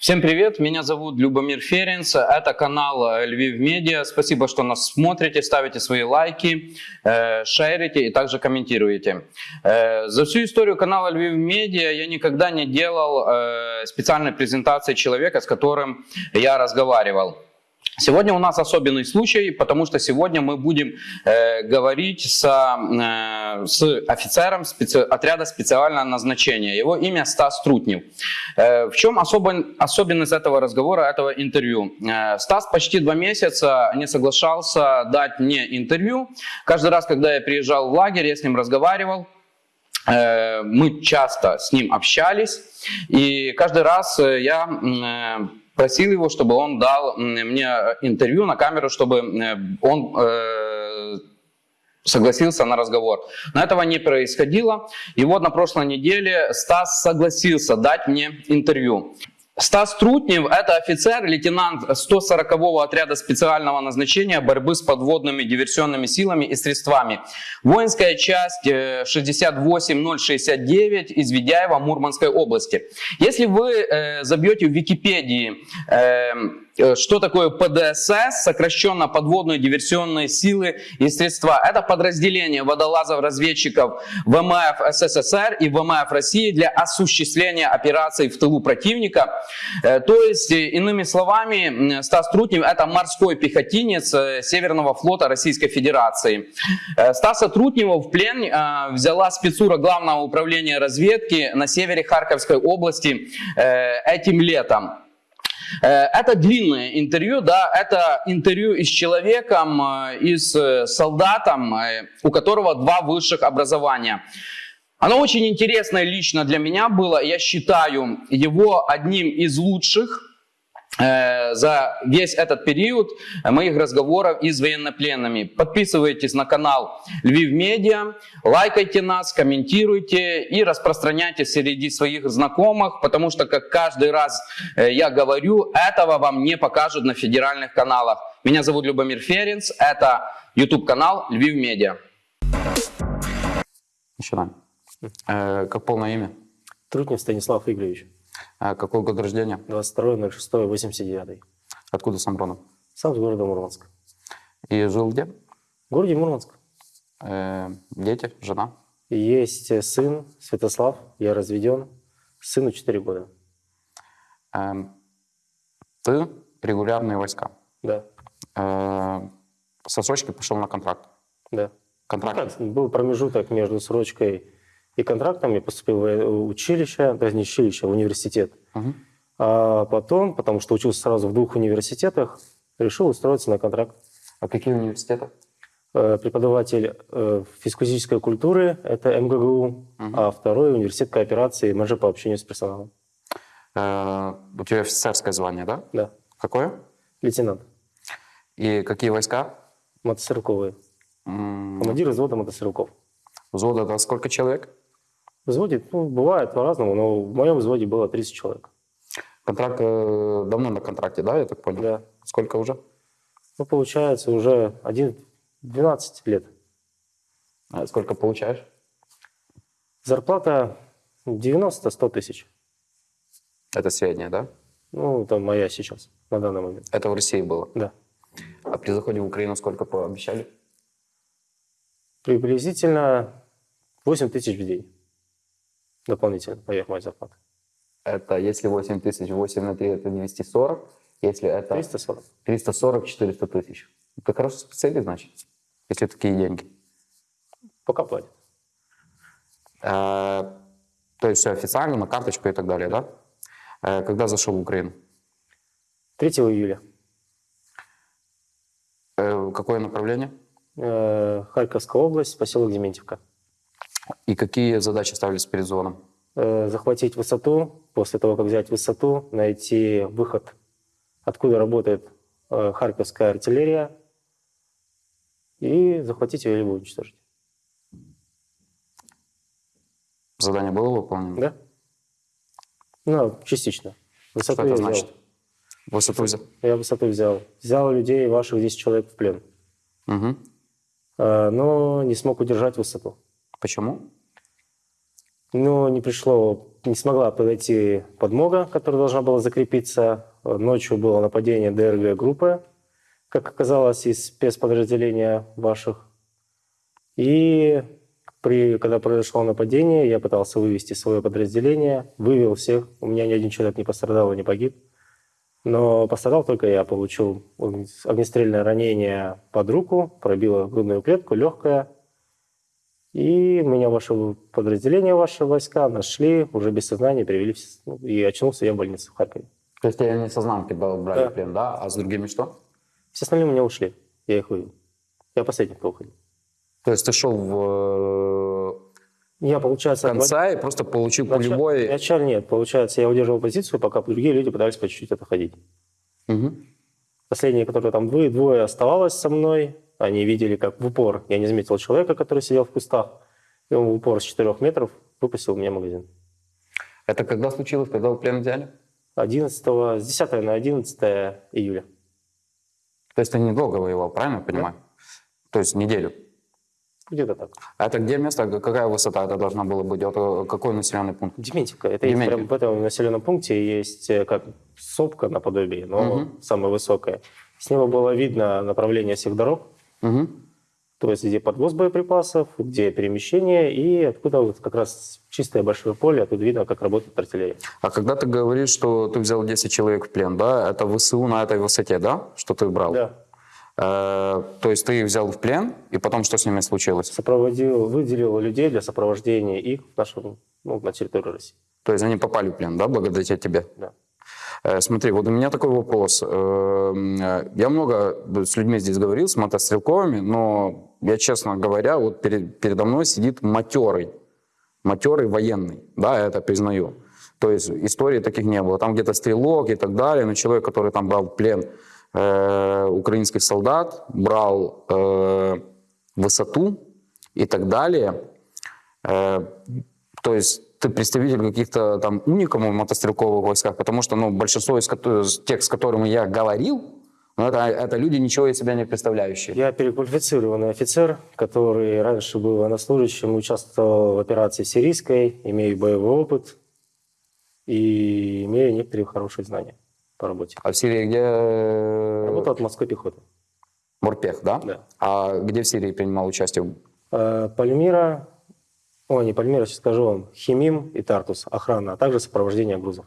Всем привет, меня зовут Любомир Ференц, это канал э, Львив Медиа. Спасибо, что нас смотрите, ставите свои лайки, э, шерите и также комментируете. Э, за всю историю канала Львив Медиа я никогда не делал специальной презентации человека, с которым я разговаривал. Сегодня у нас особенный случай, потому что сегодня мы будем э, говорить с, э, с офицером специ... отряда специального назначения. Его имя Стас Трутнев. Э, в чем особо... особенность этого разговора, этого интервью? Э, Стас почти два месяца не соглашался дать мне интервью. Каждый раз, когда я приезжал в лагерь, я с ним разговаривал. Э, мы часто с ним общались, и каждый раз э, я э, просил его, чтобы он дал мне интервью на камеру, чтобы э, он э, согласился на разговор. Но этого не происходило. И вот на прошлой неделе Стас согласился дать мне интервью. Стас Трутнев – это офицер, лейтенант 140-го отряда специального назначения борьбы с подводными диверсионными силами и средствами. Воинская часть 68069 из Ведяева Мурманской области. Если вы э, забьете в Википедии э, Э, что такое ПДСС, сокращенно подводные диверсионные силы и средства. Это подразделение водолазов-разведчиков ВМФ СССР и ВМФ России для осуществления операций в тылу противника. Э, то есть, э, иными словами, Стас Трутнев это морской пехотинец Северного флота Российской Федерации. Стаса Трутнева в плен взяла спецура Главного управления разведки на севере Харьковской области этим летом. Э, это длинное интервью, да, это интервью и с человеком, э, и с э, солдатом, у которого два высших образования. Оно очень интересное лично для меня было, я считаю его одним из лучших за весь этот период моих разговоров и с военнопленными. Подписывайтесь на канал Львив Медиа, лайкайте нас, комментируйте и распространяйте среди своих знакомых, потому что, как каждый раз э, я говорю, этого вам не покажут на федеральных каналах. Меня зовут Любомир Ференц, это YouTube канал Львив Медиа. Начинаем. Э, как полное имя? Трутнев Станислав Игоревич. А какой год рождения? 22.06.89. Откуда сам родом? Сам с города Мурманск. И жил где? В городе Мурманск. Э, дети, жена? Есть сын Святослав, я разведен. Сыну 4 года. Э, ты регулярные войска? Да. Э, сосочки пошел на контракт? Да. Контракт? Ну, был промежуток между срочкой и контрактом я поступил в училище, даже не училище, а в университет. Угу. А потом, потому что учился сразу в двух университетах, решил устроиться на контракт. А какие университеты? Э, преподаватель э, физико-физической культуры, это МГГУ, угу. а второй университет кооперации, менеджер по общению с персоналом. Э, у тебя офицерское звание, да? Да. Какое? Лейтенант. И какие войска? Мотострелковые. М Командир взвода мотострелков. Взвод это сколько человек? Взводе, ну, бывает по-разному, но в моем взводе было 30 человек. Контракт э, давно на контракте, да, я так понял? Да. Сколько уже? Ну, получается, уже 1, 12 лет. А сколько получаешь? Зарплата 90-100 тысяч. Это средняя, да? Ну, это моя сейчас, на данный момент. Это в России было? Да. А при заходе в Украину сколько пообещали? Приблизительно 8 тысяч в день дополнительно поверх моей зарплаты. Это если 8 тысяч, 8 на 3 это 240. Если это 340. 340, 400 тысяч. Это хороший специалист, значит, если такие деньги. Пока платят. Э, то есть все официально, на карточку и так далее, да? Э, когда зашел в Украину? 3 июля. Э, какое направление? Харьковская область, поселок Дементьевка. И какие задачи ставились перед зоном? Э, захватить высоту, после того, как взять высоту, найти выход, откуда работает э, Харьковская артиллерия, и захватить ее либо уничтожить. Задание было выполнено? Да. Ну, частично. Высоту Что это значит? Взял. Высоту взял? Я высоту взял. Взял людей, ваших 10 человек в плен. Угу. Но не смог удержать высоту. Почему? Ну, не пришло не смогла подойти подмога, которая должна была закрепиться. Ночью было нападение ДРГ группы, как оказалось, из спецподразделения ваших. И при, когда произошло нападение, я пытался вывести свое подразделение, вывел всех. У меня ни один человек не пострадал и не погиб. Но пострадал только я. Получил огнестрельное ранение под руку, пробило грудную клетку, легкое. И меня ваше подразделение, ваши войска нашли, уже без сознания привели. ну, И очнулся я в больнице в Харькове. То есть тебя не сознанки брали Да. плен, да? А с другими что? Все остальные у меня ушли. Я их вывел. Я последний, кто уходил. То есть ты шел в Я, э, получается, конца и просто получил Вначале- пулевой... Вначале нет. Получается, я удерживал позицию, пока другие люди пытались по чуть-чуть отходить. Мгм. Последние, которые там двое, двое оставалось со мной, они видели, как в упор. Я не заметил человека, который сидел в кустах. И он в упор с 4 метров выпустил мне магазин. Это когда случилось? Когда вы плен взяли? 11, с 10 на 11 июля. То есть ты недолго воевал, правильно я понимаю? То есть неделю. Где-то так. А это где место? Какая высота это должна была быть? Это какой населенный пункт? Дементьевка. Это есть Дементьевка. прям в этом населенном пункте есть э, как сопка наподобие, но Мгм. самая высокая. С него было видно направление всех дорог. Мгм. То есть где подвоз боеприпасов, где перемещение, и откуда вот как раз чистое большое поле, оттуда видно, как работает артиллерия. А когда ты говоришь, что ты взял 10 человек в плен, да, это ВСУ на этой высоте, да, что ты брал? Да. Э, то есть ты их взял в плен, и потом что с ними случилось? Сопроводил, выделил людей для сопровождения их в нашем, ну, на территорию России. То есть они попали в плен, да, благодаря тебе? Да. Э, Смотри, вот у меня такой вопрос. Эм, э, Я много с людьми здесь говорил, с мотострелковыми, но я, честно говоря, вот перед- передо мной сидит матерый, матерый военный, да, я это признаю. То есть истории таких не было. Там где-то стрелок и так далее, но человек, который там брал в плен э, украинских солдат, брал э, высоту и так далее. Э, то есть ты представитель каких-то там уникумов в мотострелковых войсках, потому что ну, большинство из, тех, с которыми я говорил, ну, это, это люди ничего из себя не представляющие. Я переквалифицированный офицер, который раньше был военнослужащим, участвовал в операции сирийской, имею боевой опыт и имею некоторые хорошие знания по работе. А в Сирии где? э, Работал от морской пехоты. Морпех, да? Да. А где в Сирии принимал участие? Э, Пальмира, о, не Пальмира, сейчас скажу вам, Химим и Тартус, охрана, а также сопровождение грузов.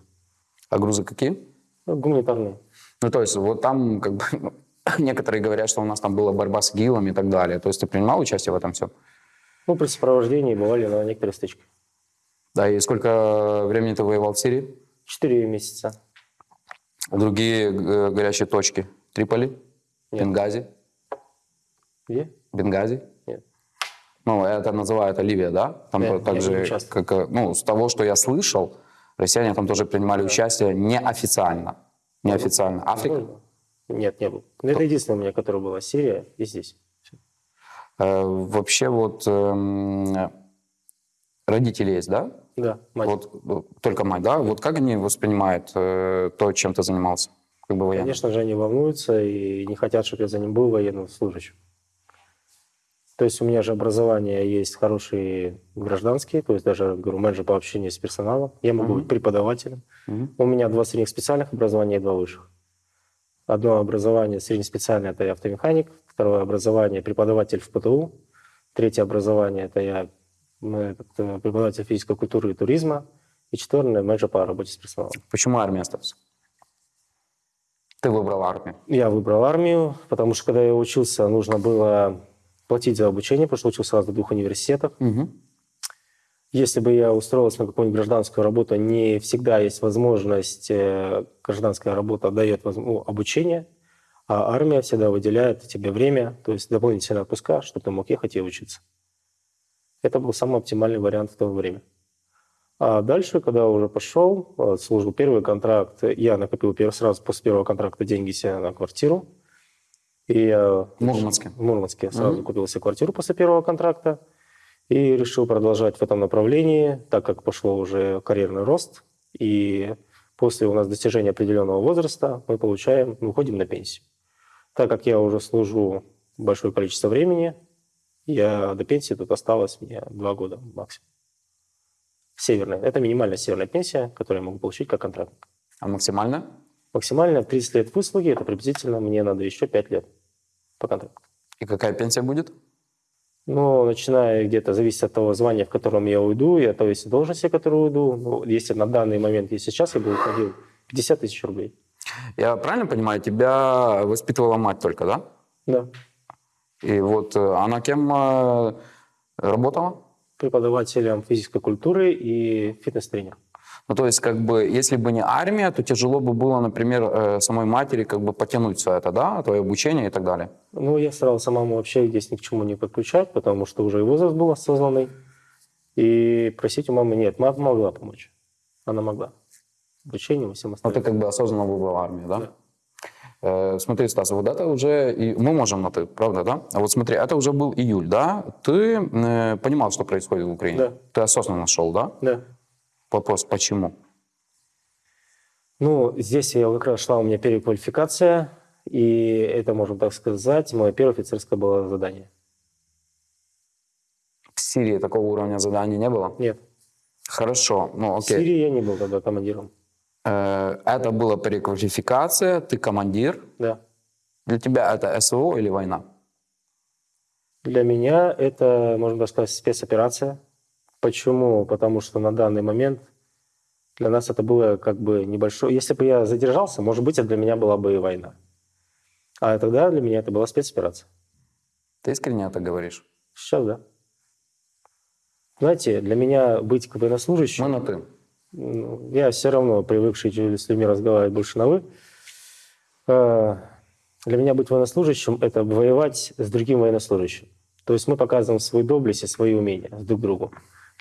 А грузы какие? Ну, Гуманитарные. Ну, то есть вот там как бы ну, некоторые говорят, что у нас там была борьба с ИГИЛом и так далее. То есть ты принимал участие в этом всем? Ну, при сопровождении бывали на некоторые стычки. Да, и сколько времени ты воевал в Сирии? Четыре месяца. Другие э, горячие точки? Триполи? Нет. Бенгази? Где? Бенгази? Ну, это называют Ливия, да? Там Да, то- я так не же, участвовал. как, э, ну, с того, что я слышал, россияне там тоже принимали участие неофициально. Неофициально. Африка? Возможно. Нет, не был. Но это единственное у меня, которое было Сирия и здесь. Э, вообще вот эм, родители есть, да? Да, мать. Вот э, только мать, да? Вот как они воспринимают э, то, чем ты занимался? Как бы военным? Конечно же, они волнуются и не хотят, чтобы я за ним был военным служащим. То есть у меня же образование есть хорошие гражданские, то есть даже, говорю, менеджер по общению с персоналом. Я могу Мгм. быть преподавателем. Мгм. У меня два средних специальных образования и два высших. Одно образование среднеспециальное – это я автомеханик. Второе образование – преподаватель в ПТУ. Третье образование – это я э, преподаватель физической культуры и туризма. И четвертое – менеджер по работе с персоналом. Почему армия осталась? Ты выбрал армию. Я выбрал армию, потому что когда я учился, нужно было платить за обучение, потому что учился сразу в двух университетах. Мгм. Если бы я устроился на какую-нибудь гражданскую работу, не всегда есть возможность, э, гражданская работа дает ну, обучение, а армия всегда выделяет тебе время, то есть дополнительные отпуска, чтобы ты мог ехать и учиться. Это был самый оптимальный вариант в то время. А дальше, когда уже пошел, э, служил первый контракт, я накопил сразу после первого контракта деньги себе на квартиру. И я В Мурманске. в Мурманске сразу Мгм. купил себе квартиру после первого контракта и решил продолжать в этом направлении, так как пошло уже карьерный рост. И после у нас достижения определенного возраста мы получаем, мы уходим на пенсию. Так как я уже служу большое количество времени, я до пенсии тут осталось мне два года максимум. северная. Это минимальная северная пенсия, которую я могу получить как контрактник. А максимально? Максимально 30 лет выслуги, это приблизительно мне надо еще 5 лет по контракту. И какая пенсия будет? Ну, начиная где-то, зависит от того звания, в котором я уйду, и от той должности, в которую уйду. Ну, если на данный момент, и сейчас я бы уходил, 50 тысяч рублей. Я правильно понимаю, тебя воспитывала мать только, да? Да. И вот э, она кем э, работала? Преподавателем физической культуры и фитнес-тренер. Ну, то есть, как бы, если бы не армия, то тяжело бы было, например, э, самой матери как бы потянуть все это, да, твое обучение и так далее. Ну, я старался маму вообще здесь ни к чему не подключать, потому что уже и возраст был осознанный. И просить у мамы нет. Мама могла помочь. Она могла. Обучением и всем Ну, остальным. ты как бы осознанно выбрал армию, да? Да. Э, смотри, Стас, вот это уже... и Мы можем на «ты», правда, да? А вот смотри, это уже был июль, да? Ты э, понимал, что происходит в Украине? Да. Ты осознанно шел, да? Да. Вопрос, почему? Ну, здесь я как раз шла у меня переквалификация, и это, можно так сказать, мое первое офицерское было задание. В Сирии такого уровня заданий не было? Нет, Хорошо, ну в окей. Сирии я не был тогда командиром. Э, Это была переквалификация, ты командир. Да. Для тебя это СВО или война? Для меня это, можно так сказать, спецоперация. Почему? Потому что на данный момент для нас это было как бы небольшое... Если бы я задержался, может быть, это для меня была бы и война. А тогда для меня это была спецоперация. Ты искренне это говоришь? Сейчас, да. Знаете, для меня быть военнослужащим... Мы на «ты». Ну, Я все равно привыкший с людьми разговаривать больше на «вы». Э, Для меня быть военнослужащим – это воевать с другим военнослужащим. То есть мы показываем свою доблесть и свои умения друг другу.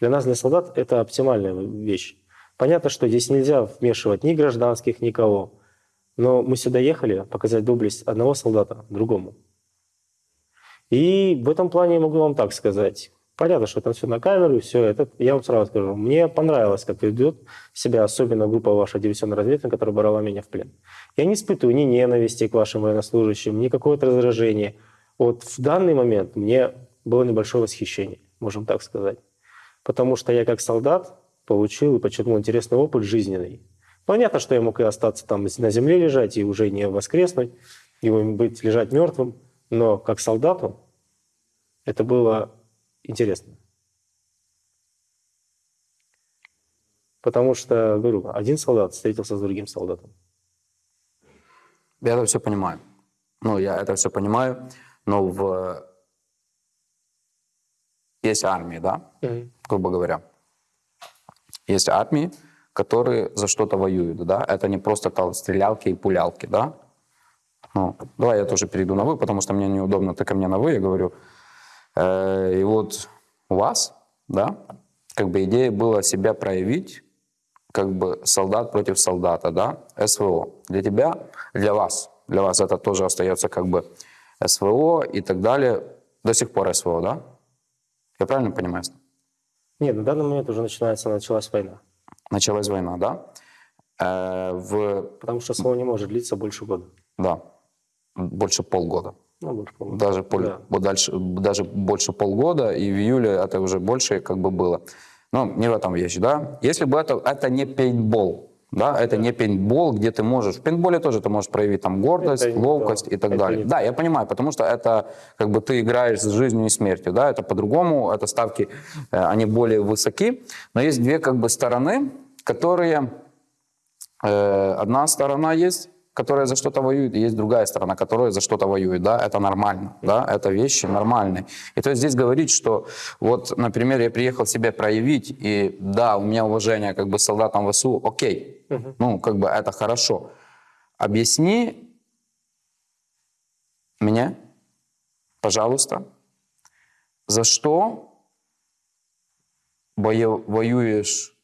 Для нас, для солдат, это оптимальная вещь. Понятно, что здесь нельзя вмешивать ни гражданских, никого. Но мы сюда ехали показать доблесть одного солдата другому. И в этом плане могу вам так сказать. Понятно, что это все на камеру, все это. Я вам сразу скажу, мне понравилось, как ведет себя особенно группа ваша диверсионная разведка, которая брала меня в плен. Я не испытываю ни ненависти к вашим военнослужащим, ни какое-то раздражение. Вот в данный момент мне было небольшое восхищение, можем так сказать. Потому что я как солдат получил и подчеркнул интересный опыт жизненный. Понятно, что я мог и остаться там на земле лежать, и уже не воскреснуть, и быть, лежать мертвым. Но как солдату это было интересно. Потому что, говорю, один солдат встретился с другим солдатом. Я это все понимаю. Ну, я это все понимаю, но в... Есть армии, да, грубо говоря. Есть армии, которые за что-то воюют, да. Это не просто там стрелялки и пулялки, да. Ну, давай я тоже перейду на «вы», потому что мне неудобно, ты ко мне на «вы», я говорю. Э, и вот у вас, да, как бы идея была себя проявить, как бы солдат против солдата, да, СВО. Для тебя, для вас, для вас это тоже остается как бы СВО и так далее. До сих пор СВО, да? Я правильно понимаю? Нет, на данный момент уже начинается, началась война. Началась война, да? Э, в, Потому что СВО не может длиться больше года. да, больше полгода. Ну, больше полгода. Даже, пол- Да. дальше, даже больше полгода, и в июле это уже больше как бы было. Но не в этом вещь, да? Если бы это, это не пейнтбол, да, это не пейнтбол, где ты можешь, в пейнтболе тоже ты можешь проявить там гордость, Это ловкость то. и так Это далее. не Да, я понимаю, потому что это как бы ты играешь с жизнью и смертью, да, это по-другому, это ставки, э, они более высоки, но есть две как бы стороны, которые, э, одна сторона есть, которая за что-то воюет, и есть другая сторона, которая за что-то воюет, да, это нормально, да, это вещи нормальные. И то есть здесь говорить, что вот, например, я приехал себя проявить, и да, у меня уважение как бы солдатам ВСУ, окей, ну, как бы это хорошо. Объясни мне, пожалуйста, за что вою- воюешь,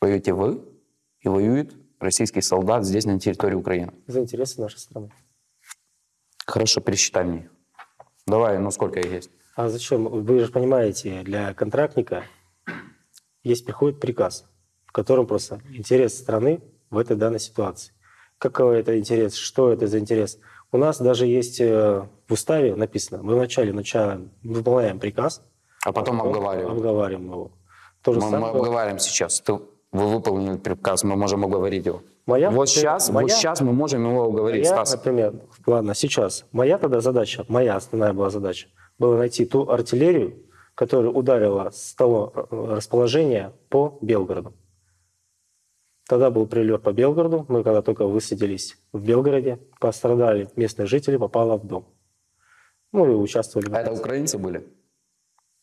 воюете вы и воюет российский солдат здесь, на территории Украины? За интересы нашей страны. Хорошо, пересчитай мне. Давай, ну сколько их есть? А зачем? Вы же понимаете, для контрактника есть приходит приказ, в котором просто интерес страны в этой данной ситуации. Какой это интерес? Что это за интерес? У нас даже есть э, в уставе написано, мы вначале начинаем, выполняем приказ, А потом обговариваем. обговариваем его. То же Мы, мы самое. обговариваем сейчас. Ты, вы выполнили приказ, мы можем оговорить его. Моя, вот, сейчас, моя- вот сейчас мы можем его уговорить, моя, Стас. например, ладно, сейчас. Моя тогда задача, моя основная была задача, была найти ту артиллерию, которая ударила с того э, расположения по Белгороду. Тогда был прилет по Белгороду. Мы когда только высадились в Белгороде, пострадали местные жители, попало в дом. Ну и участвовали. в А это украинцы были?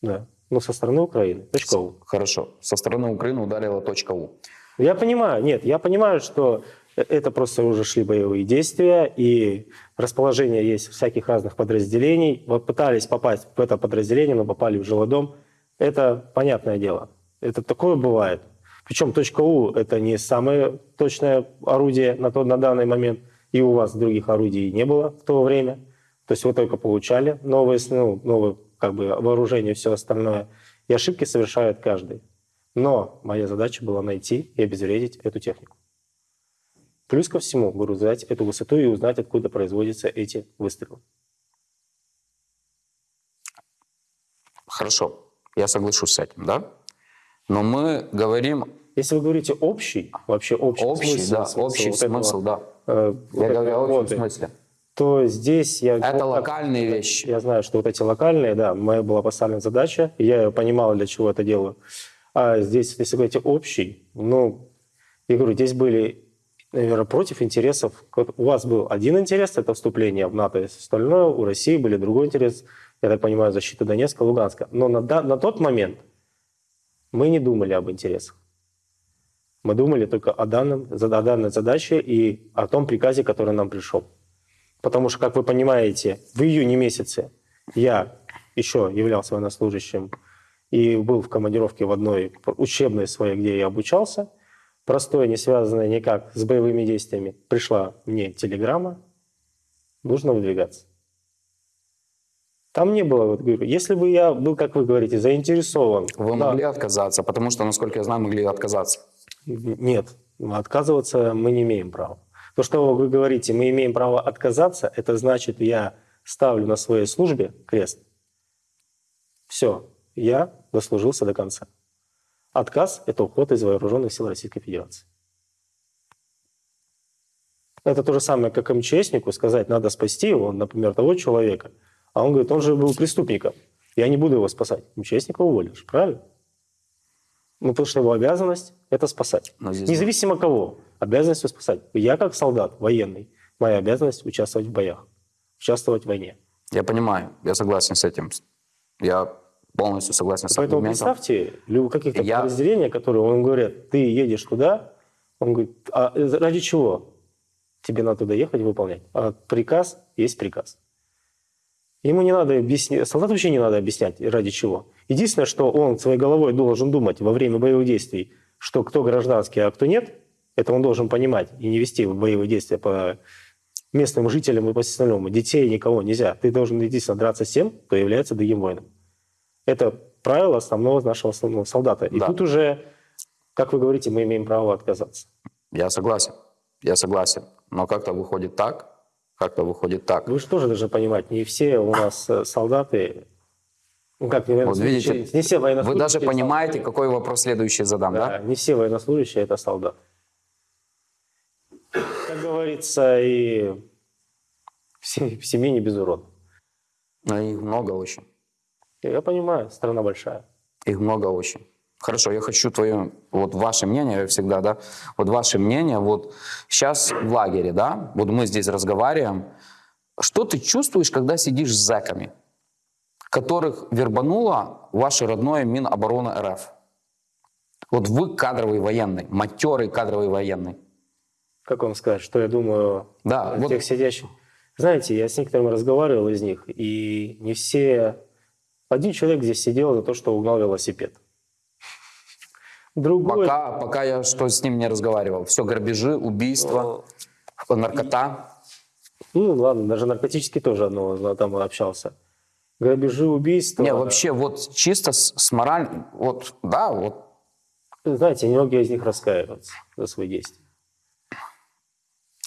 Да. Ну, со стороны Украины. Точка У. Хорошо. Со стороны Украины ударила точка У. Я понимаю, нет, я понимаю, что э- это просто уже шли боевые действия, и расположение есть всяких разных подразделений. Вот пытались попасть в это подразделение, но попали в жилой дом. Это понятное дело. Это такое бывает. Причем У – это не самое точное орудие на, тот, на данный момент, и у вас других орудий не было в то время. То есть вы только получали новые, ну, новые как бы, вооружение и все остальное. И ошибки совершает каждый. Но моя задача была найти и обезвредить эту технику. Плюс ко всему, говорю, взять эту высоту и узнать, откуда производятся эти выстрелы. Хорошо. Я соглашусь с этим, да? Но мы говорим Если вы говорите общий, вообще общий, общий, смысл, да, смысл общий вот этого, смысл, да. э, вот Я говорю о общем смысле. то здесь я... Это вот так- локальные вещи. Я знаю, что вот эти локальные, да, моя была поставлена задача, и я понимал, для чего это делаю. А здесь, если говорить общий, ну, я говорю, здесь были, наверное, против интересов. У вас был один интерес, это вступление в НАТО и остальное, у России были другой интерес, я так понимаю, защита Донецка, Луганска. Но на, на тот момент мы не думали об интересах. Мы думали только о, данном, о данной задаче и о том приказе, который нам пришел. Потому что, как вы понимаете, в июне месяце я еще являлся военнослужащим и был в командировке в одной учебной своей, где я обучался. Простое, не связанное никак с боевыми действиями. Пришла мне телеграмма, нужно выдвигаться. Там не было, вот говорю, если бы я был, как вы говорите, заинтересован. Вы да, могли отказаться, потому что, насколько я знаю, могли отказаться. Нет, отказываться мы не имеем права. То, что вы говорите, мы имеем право отказаться, это значит, я ставлю на своей службе крест. Все, я дослужился до конца. Отказ – это уход из вооруженных сил Российской Федерации. Это то же самое, как МЧСнику сказать, надо спасти его, например, того человека. А он говорит, он же был преступником. Я не буду его спасать. МЧСника уволишь, правильно? Ну, потому что его обязанность – это спасать. Независимо кого, обязанность спасать. Я как солдат военный, моя обязанность участвовать в боях, участвовать в войне. Я понимаю, я согласен с этим. Я полностью согласен с Поэтому аргументом. представьте, каких-то Я- подразделения, которые, он говорит, ты едешь туда, он говорит, а ради чего тебе надо туда ехать и выполнять? А приказ есть приказ. Ему не надо объяснять, солдату вообще не надо объяснять, ради чего. Единственное, что он своей головой должен думать во время боевых действий, что кто гражданский, а кто нет, это он должен понимать и не вести боевые действия по местным жителям и по остальному. Детей никого нельзя. Ты должен единственно драться с тем, кто является другим воином. Это правило основного нашего основного солдата. И Да. тут уже, как вы говорите, мы имеем право отказаться. Я согласен, я согласен. Но как-то выходит так, как-то выходит так. Вы же тоже должны понимать, не все у нас э, солдаты, ну как, не, Вот видите, не все Вы военнослужащие. даже понимаете, солдаты. какой вопрос следующий задам, Да, да? не все военнослужащие это солдат. Как говорится, и в се- в семье не без урода. Но их много очень. Я понимаю, страна большая. Их много очень. Хорошо, я хочу твое, вот ваше мнение я всегда, да, вот ваше мнение, вот сейчас в лагере, да, вот мы здесь разговариваем, что ты чувствуешь, когда сидишь с зэками, которых вербануло ваше родное Минобороны РФ? Вот вы кадровый военный, матерый кадровый военный. Как вам сказать, что я думаю Да, о вот- тех сидящих? Знаете, я с некоторыми разговаривал из них, и не все... Один человек здесь сидел за то, что угнал велосипед. Другой... Пока, пока я что с ним не разговаривал. Все грабежи, убийства, наркота. Ну ладно, даже наркотически тоже одного там общался. Грабежи, убийства. Не, вообще вот чисто с, с мораль, вот, да, вот Знаете, многие из них раскаиваются за свои действия.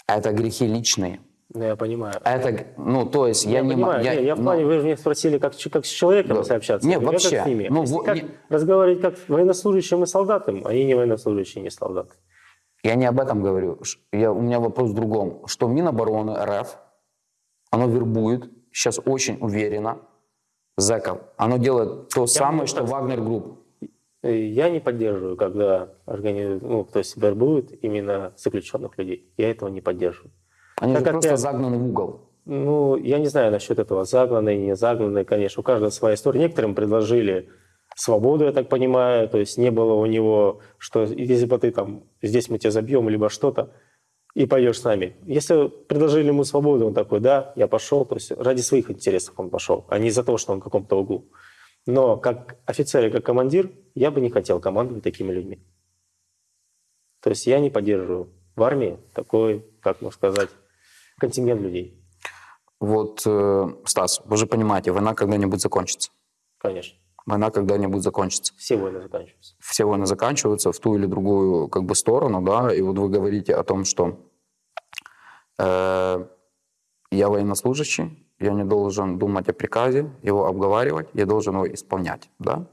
это грехи личные. Ну, я понимаю. Это, ну, то есть я, Я, не... понимаю. Не, я в ну, плане, вы же меня спросили, как, как с человеком Да. если общаться. Не, Я говорю, вообще. Как с ними. Ну, во- как не- разговаривать как с военнослужащим и солдатом, они не военнослужащие, не солдаты. Я не об этом говорю. Я, у меня вопрос в другом. Что Минобороны РФ, оно вербует, сейчас очень уверенно, зэков. Оно делает то самое, могу что так Вагнер Групп. Я не поддерживаю, когда органи... ну, то есть вербуют именно заключенных людей. Я этого не поддерживаю. Они Так же просто я- загнаны в угол. Ну, я не знаю насчет этого, загнанные, не загнанные, конечно, у каждого своя история. Некоторым предложили свободу, я так понимаю, то есть не было у него, что если бы ты там, здесь мы тебя забьем, либо что-то, и пойдешь с нами. Если предложили ему свободу, он такой, да, я пошел, то есть ради своих интересов он пошел, а не из-за того, что он в каком-то углу. Но как офицер и как командир я бы не хотел командовать такими людьми. То есть я не поддерживаю в армии такой, как можно сказать, контингент людей. Вот, э, Стас, вы же понимаете, война когда-нибудь закончится. Конечно. Война когда-нибудь закончится. Все войны заканчиваются. Все войны заканчиваются в ту или другую как бы сторону, да, и вот вы говорите о том, что э, я военнослужащий, я не должен думать о приказе, его обговаривать, я должен его исполнять, да.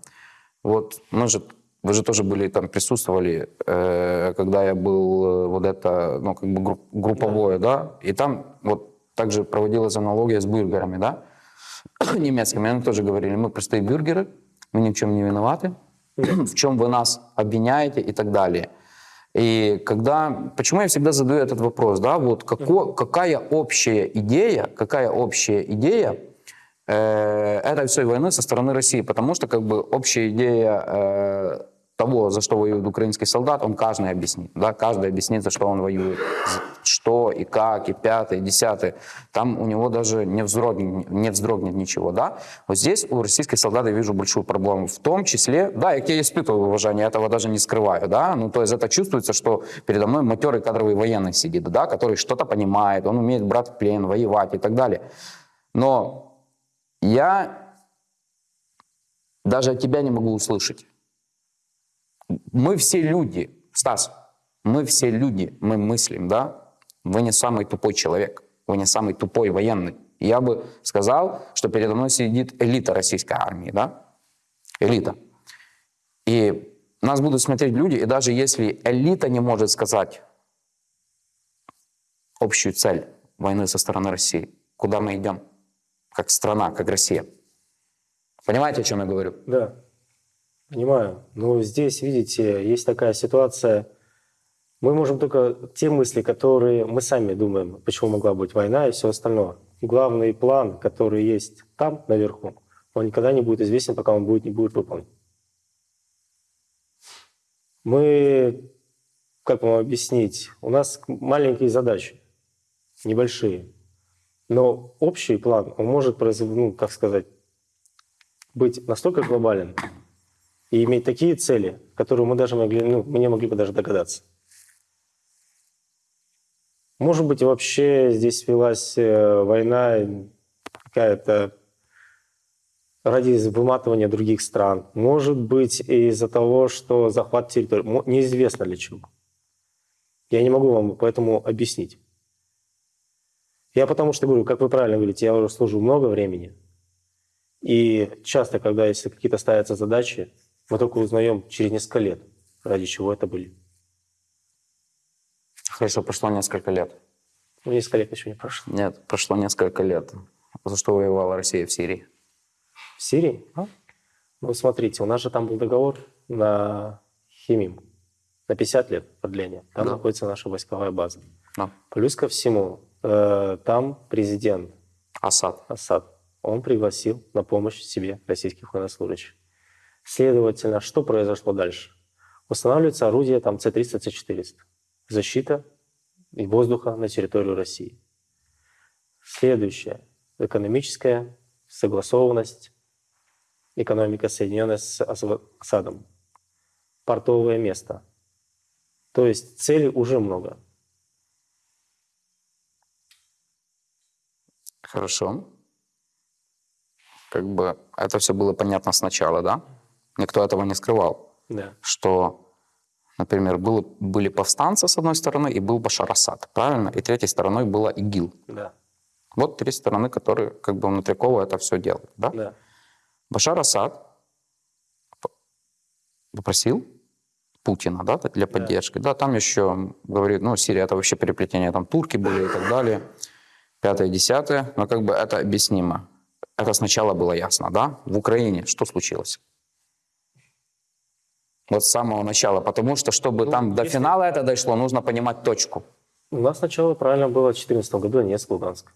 Вот мы же, вы же тоже были там, присутствовали, э, когда я был э, вот это, ну, как бы групп- групповое, да, и там вот также проводилась аналогия с бюргерами, да, немецкими, они тоже говорили, мы простые бюргеры, мы ни в чем не виноваты, в чем вы нас обвиняете и так далее. И когда, почему я всегда задаю этот вопрос, да, вот како- какая общая идея, какая общая идея э, этой всей войны со стороны России, потому что как бы общая идея э, того, за что воюет украинский солдат, он каждый объяснит, да, каждый объяснит, за что он воюет, что и как, и пятое, и десятое. Там у него даже не вздрогнет, не вздрогнет ничего, да. Вот здесь у российских солдат я вижу большую проблему, в том числе, да, я тебе испытываю уважение, я этого даже не скрываю, да, ну, то есть это чувствуется, что передо мной матерый кадровый военный сидит, да, который что-то понимает, он умеет брать в плен, воевать и так далее. Но я даже от тебя не могу услышать. Мы все люди, Стас, мы все люди, мы мыслим, да? Вы не самый тупой человек, вы не самый тупой военный. Я бы сказал, что передо мной сидит элита российской армии, да? Элита. И нас будут смотреть люди, и даже если элита не может сказать общую цель войны со стороны России, куда мы идем, как страна, как Россия. Понимаете, о чем я говорю? Да, понимаю. Но здесь, видите, есть такая ситуация. Мы можем только те мысли, которые мы сами думаем, почему могла быть война и все остальное. Главный план, который есть там, наверху, он никогда не будет известен, пока он будет, не будет выполнен. Мы, как вам объяснить, у нас маленькие задачи, небольшие. Но общий план, он может, ну, как сказать, быть настолько глобален и иметь такие цели, которые мы даже могли, ну, мы не могли бы даже догадаться. Может быть, вообще здесь велась э, война какая-то ради выматывания других стран. Может быть, из-за того, что захват территории. Неизвестно для чего. Я не могу вам поэтому объяснить. Я потому что говорю, как вы правильно говорите, я уже служу много времени. И часто, когда если какие-то ставятся задачи, мы только узнаем через несколько лет, ради чего это были. Хорошо, прошло несколько лет. Ну, несколько лет еще не прошло. Нет, прошло несколько лет. За что воевала Россия в Сирии? В Сирии? А? Ну, смотрите, у нас же там был договор на Химим на 50 лет продления. Там Да. находится наша войсковая база. Да. Плюс ко всему, э, там президент Асад. Асад, он пригласил на помощь себе российских военнослужащих. Следовательно, что произошло дальше? Устанавливается орудие там С-300, С-400. Защита и воздуха на территорию России. Следующее. Экономическая согласованность, экономика, соединенная с Ас- Асадом. Портовое место. То есть целей уже много. Хорошо. Как бы это все было понятно сначала, да? Никто этого не скрывал, Да. что Например, было, были повстанцы с одной стороны и был Башар Асад, правильно? И третьей стороной была ИГИЛ. Да, Вот три стороны, которые как бы внутриково это все делают, да? да. Башар Асад попросил Путина, да, для поддержки. Да, там еще говорит, ну, Сирия это вообще переплетение, там турки были и так далее, пятое, десятое, но как бы это объяснимо. Это сначала было ясно, да? В Украине что случилось? Вот с самого начала, потому что, чтобы Ну, там до финала это дошло, нужно понимать точку. У нас сначала правильно было в 2014 году Донецк, Луганск.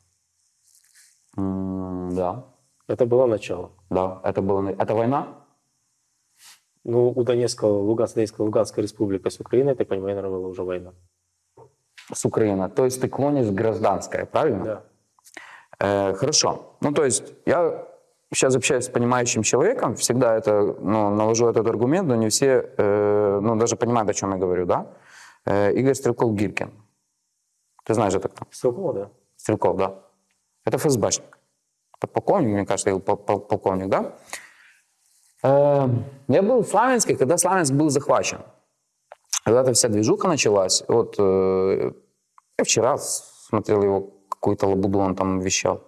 М, да, Это было начало. да, это было, это война? Ну, у Донецка, Луганска, Донецкая, Луганская республика с Украиной, так понимаю, наверное, была уже война. С Украины. То есть ты клонишь гражданское, правильно? Да. Э, хорошо. Ну, то есть я сейчас общаюсь с понимающим человеком, всегда это, ну, навожу этот аргумент, но не все, э, ну, даже понимают, о чем я говорю, да? Э, Игорь Стрелков-Гиркин. Ты знаешь это кто? Стрелкова, да. Стрелков, да. Это ФСБшник. Подполковник, мне кажется, или пол- пол- полковник, да? Э, Я был в Славянске, когда Славянск был захвачен. Когда эта вся движуха началась, вот э, я вчера смотрел его какую-то лабуду, он там вещал.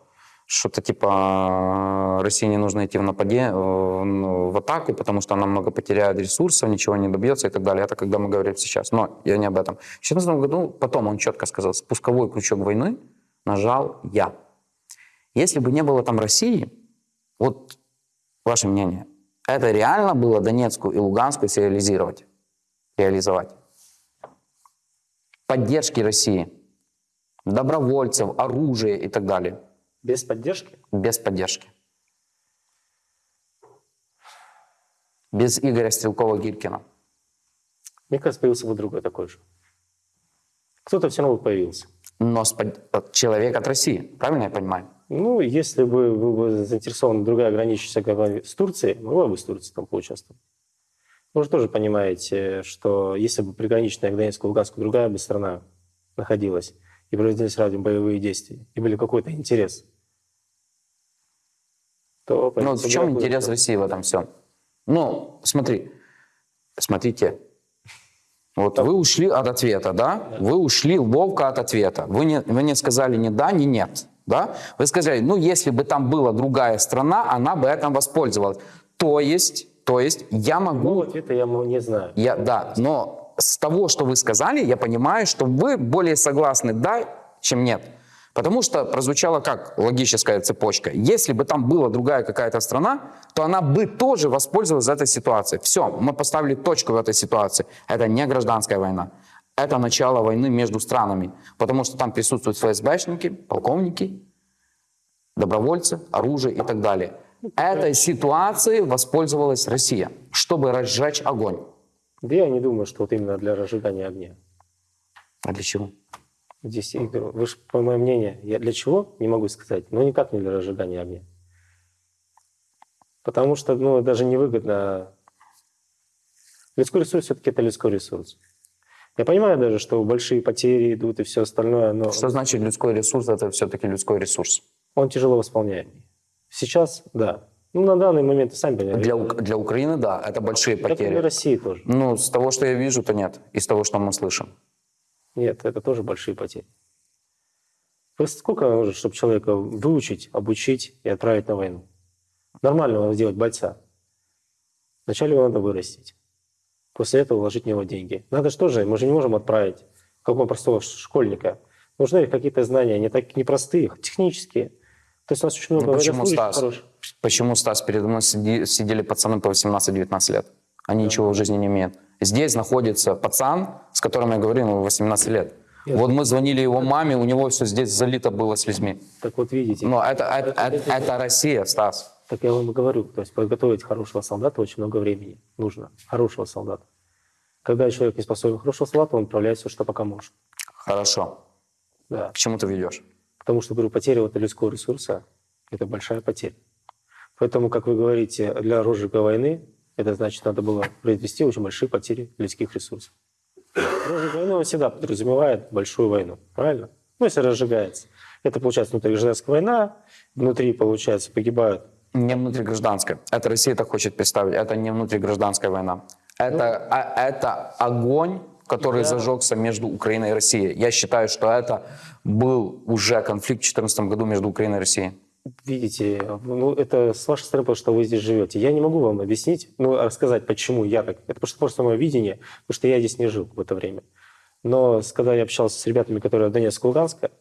Что-то типа э, России не нужно идти в нападение, э, ну, в атаку, потому что она много потеряет ресурсов, ничего не добьется и так далее. Это когда мы говорим сейчас. Но я не об этом. В 2014 году потом он четко сказал, спусковой крючок войны нажал я. Если бы не было там России, вот ваше мнение, это реально было Донецкую и Луганскую реализировать? Реализовать? Поддержки России, добровольцев, оружия и так далее. Без поддержки? Без поддержки. Без Игоря Стрелкова-Гиркина. Мне кажется, появился бы другой такой же. Кто-то все равно появился. Но под- человек от России, правильно я понимаю? Ну, если бы был бы заинтересован другая граничащая компания с Турцией, могла бы с Турцией там поучаствовать. Вы же тоже понимаете, что если бы приграничная к Донецку, Луганску другая бы страна находилась, и проводились рядом боевые действия, и были какой-то интерес, то... Ну, в чем интерес другой. России в этом всем? Ну, смотри, смотрите. Вот вы ушли от ответа, да? Вы ушли ловко от ответа. Вы не, вы не сказали ни да, ни нет, да? Вы сказали, ну, если бы там была другая страна, она бы этим воспользовалась. То есть, то есть я могу... Ну, ответа я не знаю. Я, да, но с того, что вы сказали, я понимаю, что вы более согласны «да», чем «нет». Потому что прозвучала как логическая цепочка. Если бы там была другая какая-то страна, то она бы тоже воспользовалась этой ситуацией. Все, мы поставили точку в этой ситуации. Это не гражданская война. Это начало войны между странами. Потому что там присутствуют ФСБшники, полковники, добровольцы, оружие и так далее. Этой ситуацией воспользовалась Россия, чтобы разжечь огонь. Да я не думаю, что вот именно для разжигания огня. А для чего? Здесь, я говорю, вы же, по моему мнению, я для чего, не могу сказать, но никак не для разжигания огня. Потому что, ну, даже невыгодно. Людской ресурс все-таки это людской ресурс. Я понимаю даже, что большие потери идут и все остальное, но Что значит людской ресурс? Это все-таки людской ресурс. он тяжело восполняемый. Сейчас, да. Ну, на данный момент, сами понимаете. Для, для Украины, да, это большие Это для потери. России тоже. Ну, с того, что я вижу, то нет. Из того, что мы слышим. Нет, это тоже большие потери. Просто сколько нужно, чтобы человека выучить, обучить и отправить на войну? Нормального сделать бойца. Вначале его надо вырастить. После этого вложить в него деньги. Надо что же, мы же не можем отправить какого простого школьника. Нужны какие-то знания, не так непростые, технические. То есть у нас очень много Ну, почему, Стас? хороших. Почему, Стас, передо мной сиди- сидели пацаны по 18-19 лет? Они ничего в жизни не имеют. Здесь находится пацан, с которым я говорю, ему 18 лет. Я- Вот мы звонили его маме, у него все здесь залито было слезьми. Так вот видите, Но это, это, это, это Россия, Стас. так я вам и говорю, то есть подготовить хорошего солдата очень много времени нужно. Хорошего солдата. Когда человек не способен хорошего солдата, он отправляет все, что пока может. Хорошо. Да. К чему ты ведешь? Потому что, говорю, потеря вот людского ресурса – это большая потеря. Поэтому, как вы говорите, для розжига войны, это значит, надо было произвести очень большие потери людских ресурсов. Войны он всегда подразумевает большую войну, правильно? Ну, если разжигается. Это, получается, внутригражданская война, внутри, получается, погибают. Не внутригражданская. Это Россия так хочет представить. Это не внутригражданская война. Это, а- это огонь, который Я- зажегся между Украиной и Россией. Я считаю, что это был уже конфликт в 2014 году между Украиной и Россией. Видите, ну это с вашей стороны, потому что вы здесь живете. Я не могу вам объяснить, ну рассказать, почему я так. Это просто, просто мое видение, потому что я здесь не жил в это время. Но когда я общался с ребятами, которые от Донецка, Луганска,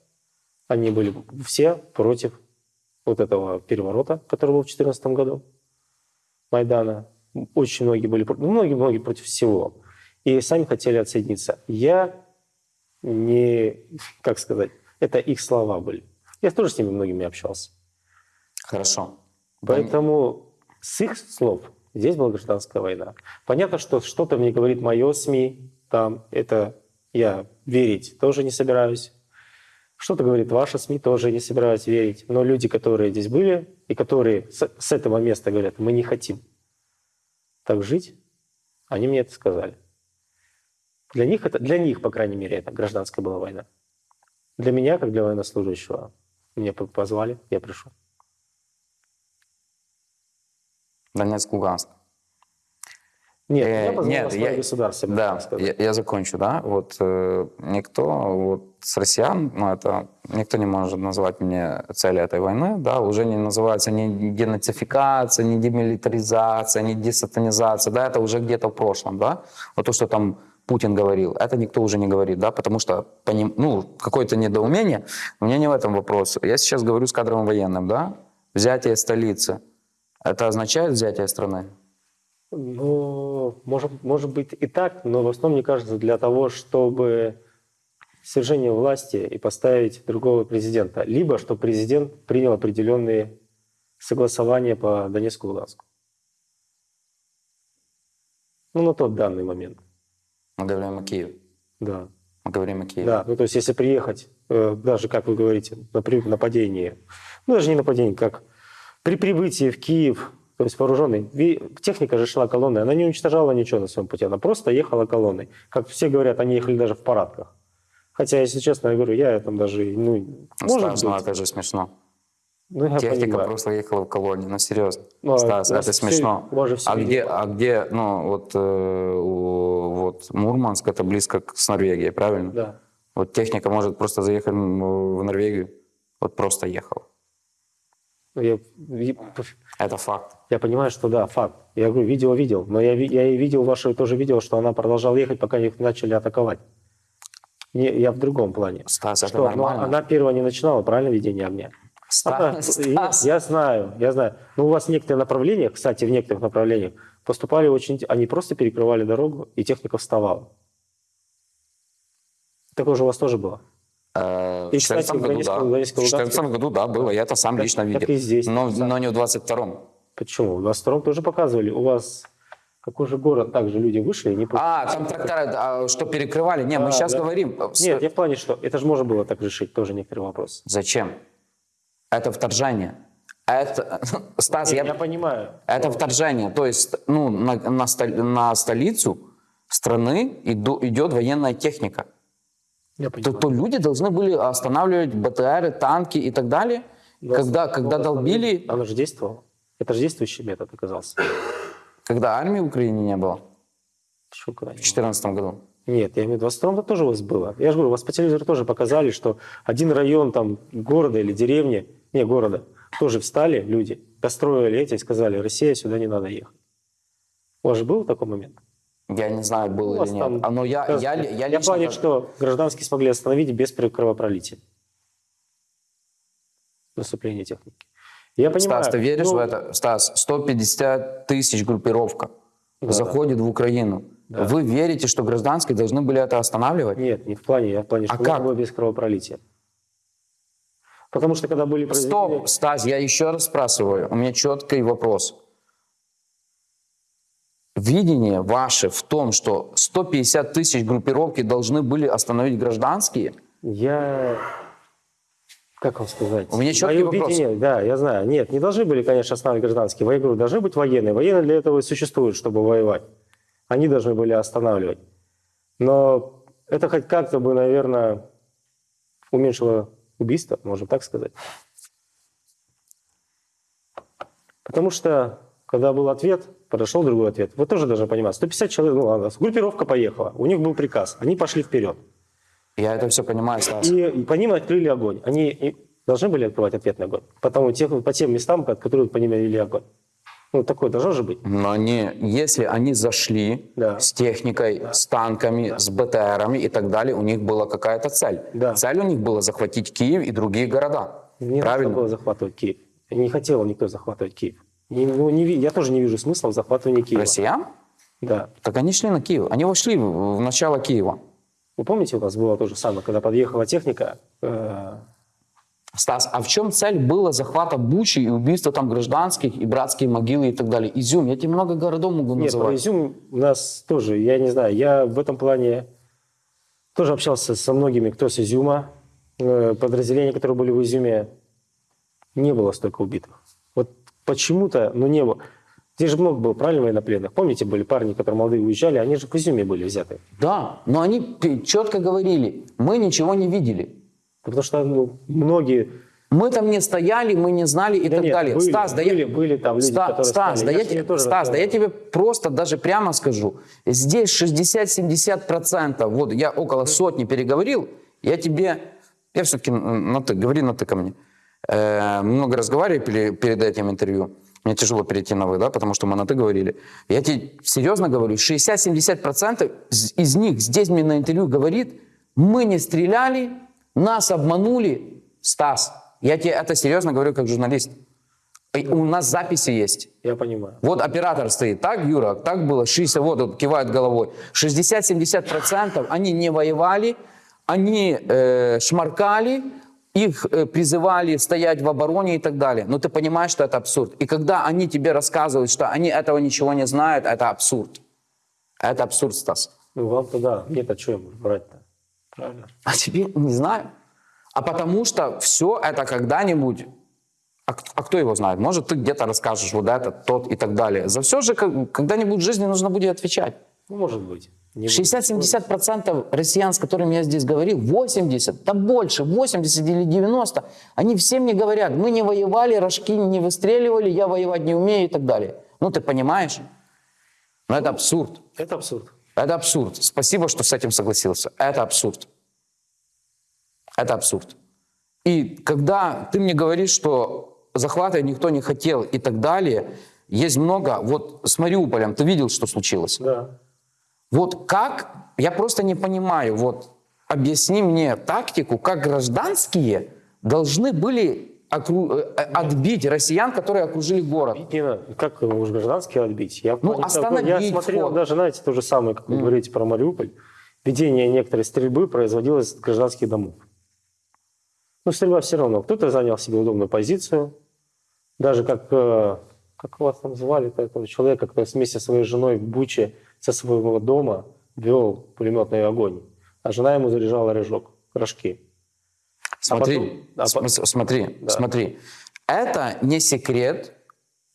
они были все против вот этого переворота, который был в 2014 году, Майдана. Очень многие были, про- ну, многие, многие против всего. И сами хотели отсоединиться. Я не, как сказать, это их слова были. Я тоже с ними многими общался. Хорошо. Поэтому с их слов здесь была гражданская война. Понятно, что что-то мне говорит мое СМИ, там это я верить тоже не собираюсь. Что-то говорит ваша СМИ, тоже не собираюсь верить. Но люди, которые здесь были и которые с, с этого места говорят, мы не хотим так жить, они мне это сказали. Для них, это, для них, по крайней мере, это гражданская была война. Для меня, как для военнослужащего, меня по- позвали, я пришел. Донецк, Луганск. Нет, Э, я нет, я- государство. Да, я, я закончу, да. Вот э, никто вот с россиян, ну это никто не может назвать мне цели этой войны, да, уже не называется ни денацификация, ни демилитаризация, ни десатанизация, да, это уже где-то в прошлом, да. Вот то, что там Путин говорил, это никто уже не говорит, да, потому что по ним, ну какое-то недоумение. У меня не в этом вопрос. Я сейчас говорю с кадровым военным, да. Взятие столицы, это означает взятие страны? Ну, может, может быть и так, но в основном, мне кажется, для того, чтобы свержение власти и поставить другого президента. Либо, чтобы президент принял определенные согласования по Донецку и Луганску. Ну, на тот данный момент, Мы говорим о Киеве. да. Мы говорим о Киеве. Да, ну то есть если приехать, э, даже как вы говорите, на при- нападение, ну даже не нападение, как при прибытии в Киев, то есть вооруженный, техника же шла колонной, она не уничтожала ничего на своем пути, она просто ехала колонной. Как все говорят, они ехали даже в парадках. Хотя, если честно, я говорю, я там даже, ну, может Стас, ну быть. это же смешно. Ну, я Техника понимаю. просто ехала в колонии, ну серьезно. Ну, а Стас, это смешно. всё а, где, а где, ну вот, э, вот Мурманск, это близко к- с Норвегией, правильно? Да. Вот техника может просто заехать в Норвегию, вот просто ехала. Ну, Я, Это факт. я понимаю, что да, факт. Я говорю, видео видел, но я, я и видел ваше тоже видео, что она продолжала ехать, пока их начали атаковать. Не, я в другом плане. Стас, это Что, ну, нормально. она первая не начинала, правильно, ведение огня? Она- Стас, я, Стас. я знаю, я знаю. Но у вас в некоторых направлениях, кстати, в некоторых направлениях поступали очень... Они просто перекрывали дорогу, и техника вставала. Такое же у вас тоже было? Э, в 14 кстати, в году, Донецком- да. Донецком, В 14 году, да, было. Я это сам лично видел. и здесь. Но, не в 22-м. Почему? В 22 тоже показывали. У вас какой же город, также люди вышли и не... А, там трактора, а, что перекрывали? Не, мы А, сейчас да. говорим. э, Нет, я в плане, что это же можно было так решить, тоже некоторый вопрос. Зачем? Это вторжение. Это, Стас, Нет, я, я понимаю. это вторжение. То есть, ну, на, на, на столицу страны иду- идет военная техника. То, то люди должны были останавливать БТРы, танки и так далее. Но когда, когда долбили, Оно же действовало. Это же действующий метод оказался. когда армии в Украине не было когда в не 2014 году. Нет, я имею в виду, в 22 тоже у вас было. Я же говорю, у вас по телевизору тоже показали, что один район там города или деревни, не города, тоже встали люди, достроили эти и сказали, Россия, сюда не надо ехать. У вас же был такой момент? Я не знаю, У было или нет. там- А, но я, я, я, я, лично... плане, как- что гражданские смогли остановить без кровопролития. Наступление техники. Я понимаю. Стас, ты веришь ну, в это? Стас, 150 тысяч группировка Да. заходит в Украину. Да. Вы верите, что гражданские должны были это останавливать? Нет, не в плане, я в плане, А что как? можно было без кровопролития. Потому что когда были произведены... Стоп, Стас, я еще раз спрашиваю. У меня четкий вопрос. Видение ваше в том, что 150 тысяч группировки должны были остановить гражданские? Я... Как вам сказать? У меня четкий Мое вопрос. видение- да, я знаю. Нет, не должны были, конечно, останавливать гражданские. Я говорю, должны быть военные. Военные для этого и существуют, чтобы воевать. Они должны были останавливать. Но это хоть как-то бы, наверное, уменьшило убийство, можно так сказать. Потому что, когда был ответ подошел другой ответ. Вы тоже должны понимать, 150 человек, ну ладно, группировка поехала, у них был приказ, они пошли вперед. Я это все понимаю, Стас. И, и по ним открыли огонь. Они должны были открывать ответный огонь. Потому, тех, по тем местам, от которых по ним вели огонь. Ну, такое должно же быть. Но они, если они зашли Да. с техникой, с танками, с БТРами и так далее, у них была какая-то цель. Да. Цель у них была захватить Киев и другие города. Не Правильно? было захватывать Киев. Не хотел никто захватывать Киев. Не- ну, не я тоже не вижу смысла в захватывании Киева. Россиян? Да. Так они шли на Киев. Они вошли в начало Киева. Вы помните, у нас было то же самое, когда подъехала техника, э, Стас, а в чем цель была захвата Бучи и убийства там гражданских, и братские могилы и так далее? Изюм, я тебе много городов могу Нет, называть. про Изюм у нас тоже, я не знаю, я в этом плане тоже общался со многими, кто с Изюма. Э, Подразделения, которые были в Изюме, не было столько убитых. Почему-то, ну не было. Здесь же много было, правильно, военнопленных. Помните, были парни, которые молодые уезжали, они же в Изюме были взяты. Да, но они четко говорили, мы ничего не видели. Потому что ну, многие... Мы там не стояли, мы не знали и Да так нет, далее. были, Стас, да были, я... были там люди, Ста- которые Стас, стали. да Я я, Стас, да я тебе просто даже прямо скажу. Здесь 60-70%, вот я около сотни переговорил, я тебе, я все-таки на ты, говори на ты ко мне. Э, много разговаривали пере- перед этим интервью. Мне тяжело перейти на вы, да, потому что мы на ты говорили. Я тебе серьезно говорю, 60-70% из из них здесь мне на интервью говорит, мы не стреляли, нас обманули. Стас, я тебе это серьезно говорю как журналист. У нас записи есть. Я понимаю. Вот оператор стоит. Так, Юра, так было. 60, вот, вот кивает головой. 60-70% они не воевали, они э, шмаркали, их э, призывали стоять в обороне и так далее. Но ты понимаешь, что это абсурд. И когда они тебе рассказывают, что они этого ничего не знают, это абсурд. Это абсурд, Стас. Ну, вам-то да, мне-то что им врать-то? Правильно? А тебе не знаю. А потому что все это когда-нибудь... А, а кто его знает? Может, ты где-то расскажешь вот это, тот и так далее. За все же когда-нибудь в жизни нужно будет отвечать. Ну, может быть. Не буду 60-70% россиян, с которыми я здесь говорил, 80, да больше, 80 или 90, они всем не говорят, мы не воевали, рожки не выстреливали, я воевать не умею и так далее. Ну, ты понимаешь? Но это абсурд. Это абсурд. Это абсурд. Спасибо, что с этим согласился. Это абсурд. Это абсурд. И когда ты мне говоришь, что захвата никто не хотел и так далее, есть много. Вот с Мариуполем ты видел, что случилось? Да. Вот как, я просто не понимаю, вот объясни мне тактику, как гражданские должны были окру- э, отбить россиян, которые окружили город. Не надо. Как уж гражданские отбить? Я, Ну, остановить Я смотрел вход. даже, знаете, то же самое, как вы говорите про Мариуполь. Ведение некоторой стрельбы производилось с гражданских домов. Но стрельба все равно. Кто-то занял себе удобную позицию. Даже как, э, как вас там звали, этого человека, который вместе со своей женой в Буче со своего дома вел пулеметный огонь. А жена ему заряжала рожок, рожки. Смотри, потом- а см- по- смотри, Да. смотри. Это не секрет,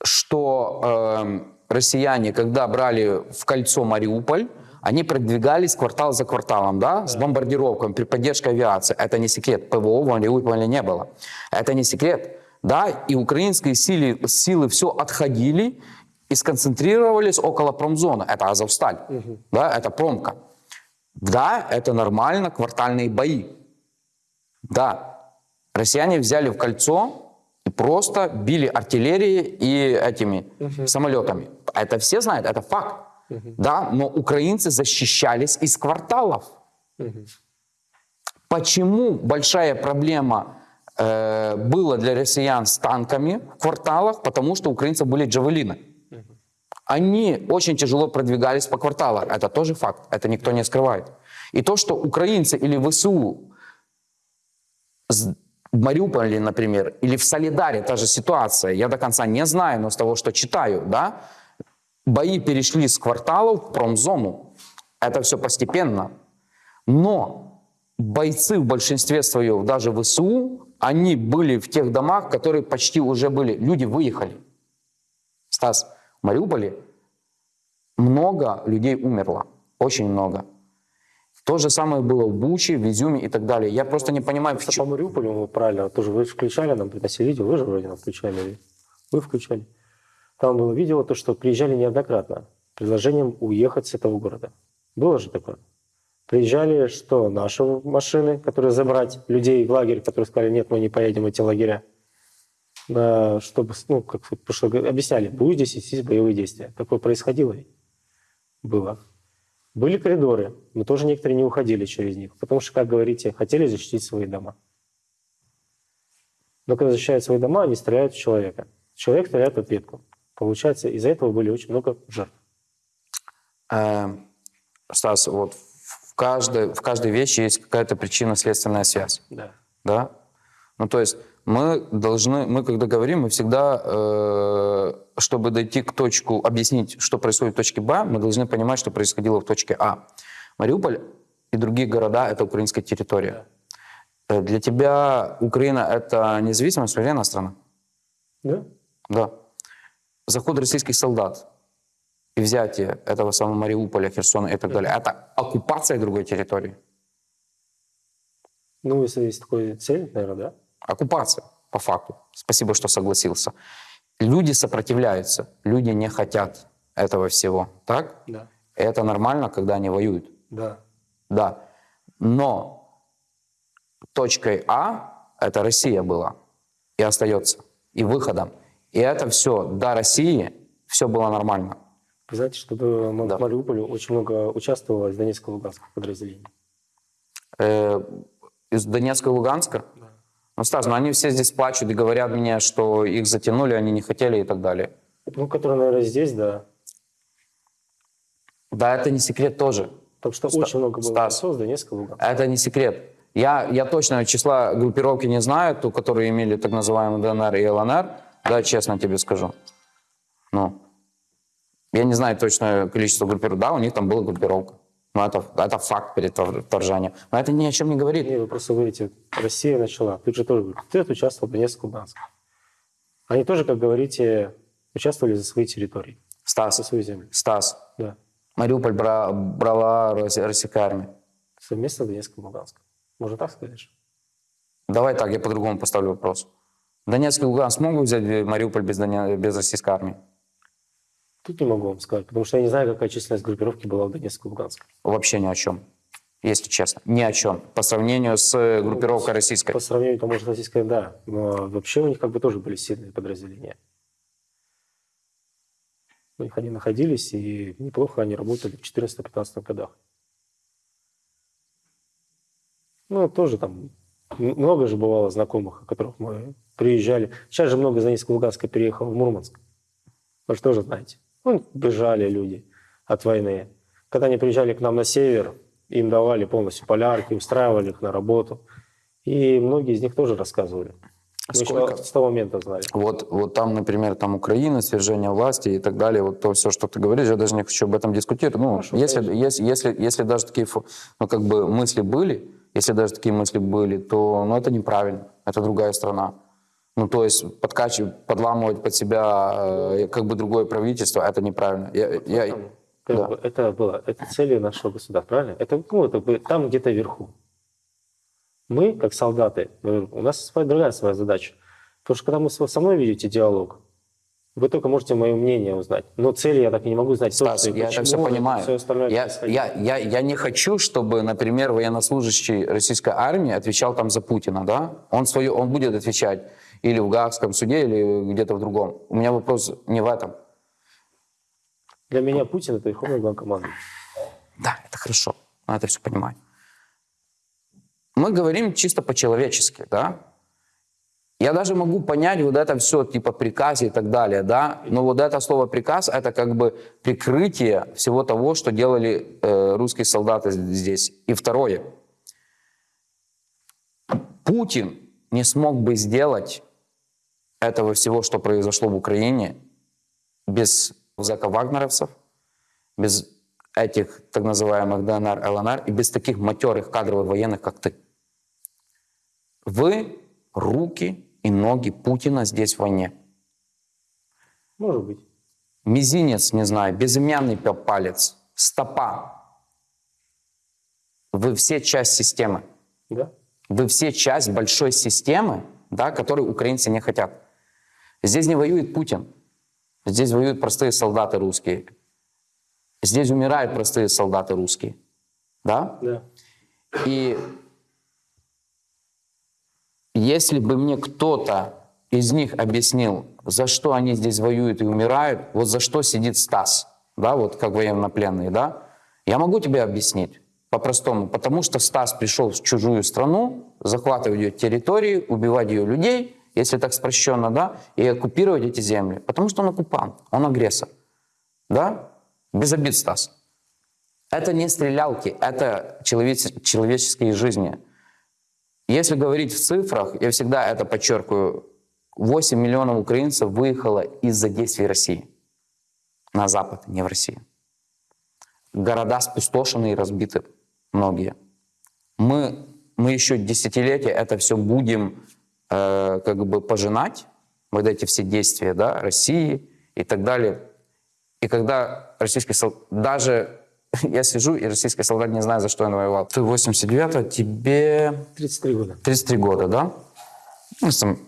что эм, россияне, когда брали в кольцо Мариуполь, они продвигались квартал за кварталом, да, с бомбардировками, при поддержке авиации. Это не секрет. ПВО в Мариуполе не было. Это не секрет. Да, и украинские силы, силы все отходили и сконцентрировались около промзоны. Это Азовсталь, да, это промка. Да, это нормально, квартальные бои. Да, россияне взяли в кольцо и просто били артиллерией и этими самолетами. Это все знают, это факт. Да, но украинцы защищались из кварталов. Почему большая проблема э, была для россиян с танками в кварталах? Потому что у украинцев были джавелины. Они очень тяжело продвигались по кварталам. Это тоже факт, это никто не скрывает. И то, что украинцы или ВСУ в Мариуполе, например, или в Солидаре та же ситуация, я до конца не знаю, но с того, что читаю, да, бои перешли с кварталов в промзону. Это все постепенно. Но бойцы в большинстве своем, даже ВСУ, они были в тех домах, которые почти уже были. Люди выехали. Стас, Мариуполе много людей умерло. Очень много. То же самое было в Буче, в Изюме и так далее. Я просто не понимаю, почему. по Мариуполю, вы правильно, тоже вы включали нам, приносили видео, вы же вроде нам включали, вы включали. Там было видео, то, что приезжали неоднократно с предложением уехать с этого города. Было же такое? Приезжали, что наши машины, которые забрать людей в лагерь, которые сказали, нет, мы не поедем в эти лагеря, чтобы, ну, как год объясняли, будет здесь вестись боевые действия. Такое происходило ведь? Было. Были коридоры, но тоже некоторые не уходили через них, потому что, как говорите, хотели защитить свои дома. Но когда защищают свои дома, они стреляют в человека. Человек стреляет в ответку. Получается, из-за этого были очень много жертв. Э, Стас, вот в каждой, в каждой вещи есть какая-то причинно-следственная связь. Да. Да? Ну, то есть мы должны, мы когда говорим, мы всегда, э, чтобы дойти к точку, объяснить, что происходит в точке Б, мы должны понимать, что происходило в точке А. Мариуполь и другие города — это украинская территория. Э, Для тебя Украина — это независимая суверенная страна? Да? Да. Заход российских солдат и взятие этого самого Мариуполя, Херсона и так далее, это оккупация другой территории? Ну, если есть такая цель, наверное, да. Оккупация, по факту. Спасибо, что согласился. Люди сопротивляются, люди не хотят этого всего, так? Да. Это нормально, когда они воюют, Да. да. Но точкой А это Россия была и остается, и выходом. И это все до России, все было нормально. Вы знаете, что Да. Мариуполя очень много участвовало из Донецкого и Луганского подразделений. Э, из Донецка и Луганска. Да. Ну, Стас, ну они все здесь плачут и говорят мне, что их затянули, они не хотели и так далее. Ну, которые, наверное, здесь, да. Да, это не секрет тоже. Потому что Ста- очень много было Стас. Донецка и Луганска. Это не секрет. Я, я точно числа группировки не знаю, ту, которые имели так называемый ДНР и ЛНР. Да, честно тебе скажу. Ну, я не знаю точное количество группировок. Да, у них там была группировка. Но это, это факт перед втор- вторжением. Но это ни о чем не говорит. Не, вы просто говорите, Россия начала. Тут же тоже говорят, ты участвовал в Донецке и Луганске. Они тоже, как говорите, участвовали за свои территории, за Стас, свою землю. Стас, Да. Мариуполь бра- брала Рос- российская армия. Совместно с Донецком и Луганском. Можно так сказать? Давай так, я по-другому поставлю вопрос. Донецк и Луганск смогут взять Мариуполь без, Доне- без российской армии? Тут не могу вам сказать, потому что я не знаю, какая численность группировки была в Донецке и Луганске. Вообще ни о чем, если честно. Ни о чем. По сравнению с э, группировкой российской. По сравнению, то, может, российская, да. Но вообще у них как бы тоже были сильные подразделения. У них они находились, и неплохо они работали в 14-15 годах. Ну, тоже там много же бывало знакомых, о которых мы приезжали. Сейчас же много из Донецка и Луганска переехало в Мурманск. Вы же тоже знаете. Ну, бежали люди от войны. Когда они приезжали к нам на север, им давали полностью полярки, устраивали их на работу. И многие из них тоже рассказывали. Еще Сколько? с того момента знали. Вот, вот там, например, там Украина, свержение власти и так далее, вот то все, что ты говоришь, я даже не хочу об этом дискутировать. Ну, Хорошо, если, конечно. если, если, если даже такие ну, как бы мысли были, если даже такие мысли были, то ну, это неправильно, это другая страна. Ну, то есть подкачивать, подламывать под себя э, как бы другое правительство, это неправильно. Я, я- как да. бы это было, это цели нашего государства, правильно? Это, ну, это бы там где-то вверху. Мы, как солдаты, у нас своя, другая своя задача. Потому что когда мы со мной ведете диалог, вы только можете мое мнение узнать. Но цели я так и не могу знать Стас, и я это все понимаю. всё остальное я, я, я, я не хочу, чтобы, например, военнослужащий российской армии отвечал там за Путина, да? Он, свое, он будет отвечать или в Гаагском суде, или где-то в другом. У меня вопрос не в этом. Для меня Путин это верховный главнокомандующий. Да, это хорошо. Но это все понимаю. Мы говорим чисто по-человечески, да? Я даже могу понять вот это все, типа приказ и так далее, да? Но вот это слово приказ, это как бы прикрытие всего того, что делали э, русские солдаты здесь. И второе. Путин не смог бы сделать этого всего, что произошло в Украине, без зэка-вагнеровцев, без этих так называемых ДНР, ЛНР и без таких матерых кадровых военных, как ты. Вы руки и ноги Путина здесь в войне. Может быть. Мизинец, не знаю, безымянный палец, стопа. Вы все часть системы. Да? Вы все часть большой системы, да, которой украинцы не хотят. Здесь не воюет Путин. Здесь воюют простые солдаты русские. Здесь умирают простые солдаты русские. Да? Да. И если бы мне кто-то из них объяснил, за что они здесь воюют и умирают, вот за что сидит Стас, да, вот как военнопленный, да, я могу тебе объяснить по-простому, потому что Стас пришел в чужую страну, захватывать ее территории, убивать ее людей, если так спрощенно, да, и оккупировать эти земли, потому что он оккупант, он агрессор, да, без обид, Стас. Это не стрелялки, это человече- человеческие жизни. Если говорить в цифрах, я всегда это подчеркиваю, 8 миллионов украинцев выехало из-за действий России на Запад, не в Россию. Города спустошены и разбиты многие. Мы, мы еще десятилетия это все будем э, как бы пожинать, вот эти все действия да, России и так далее. И когда российский солдат, даже я сижу, и российский солдат не знает, за что он воевал. Ты 89-го, тебе 33 года. 33 года, да? Ну, там,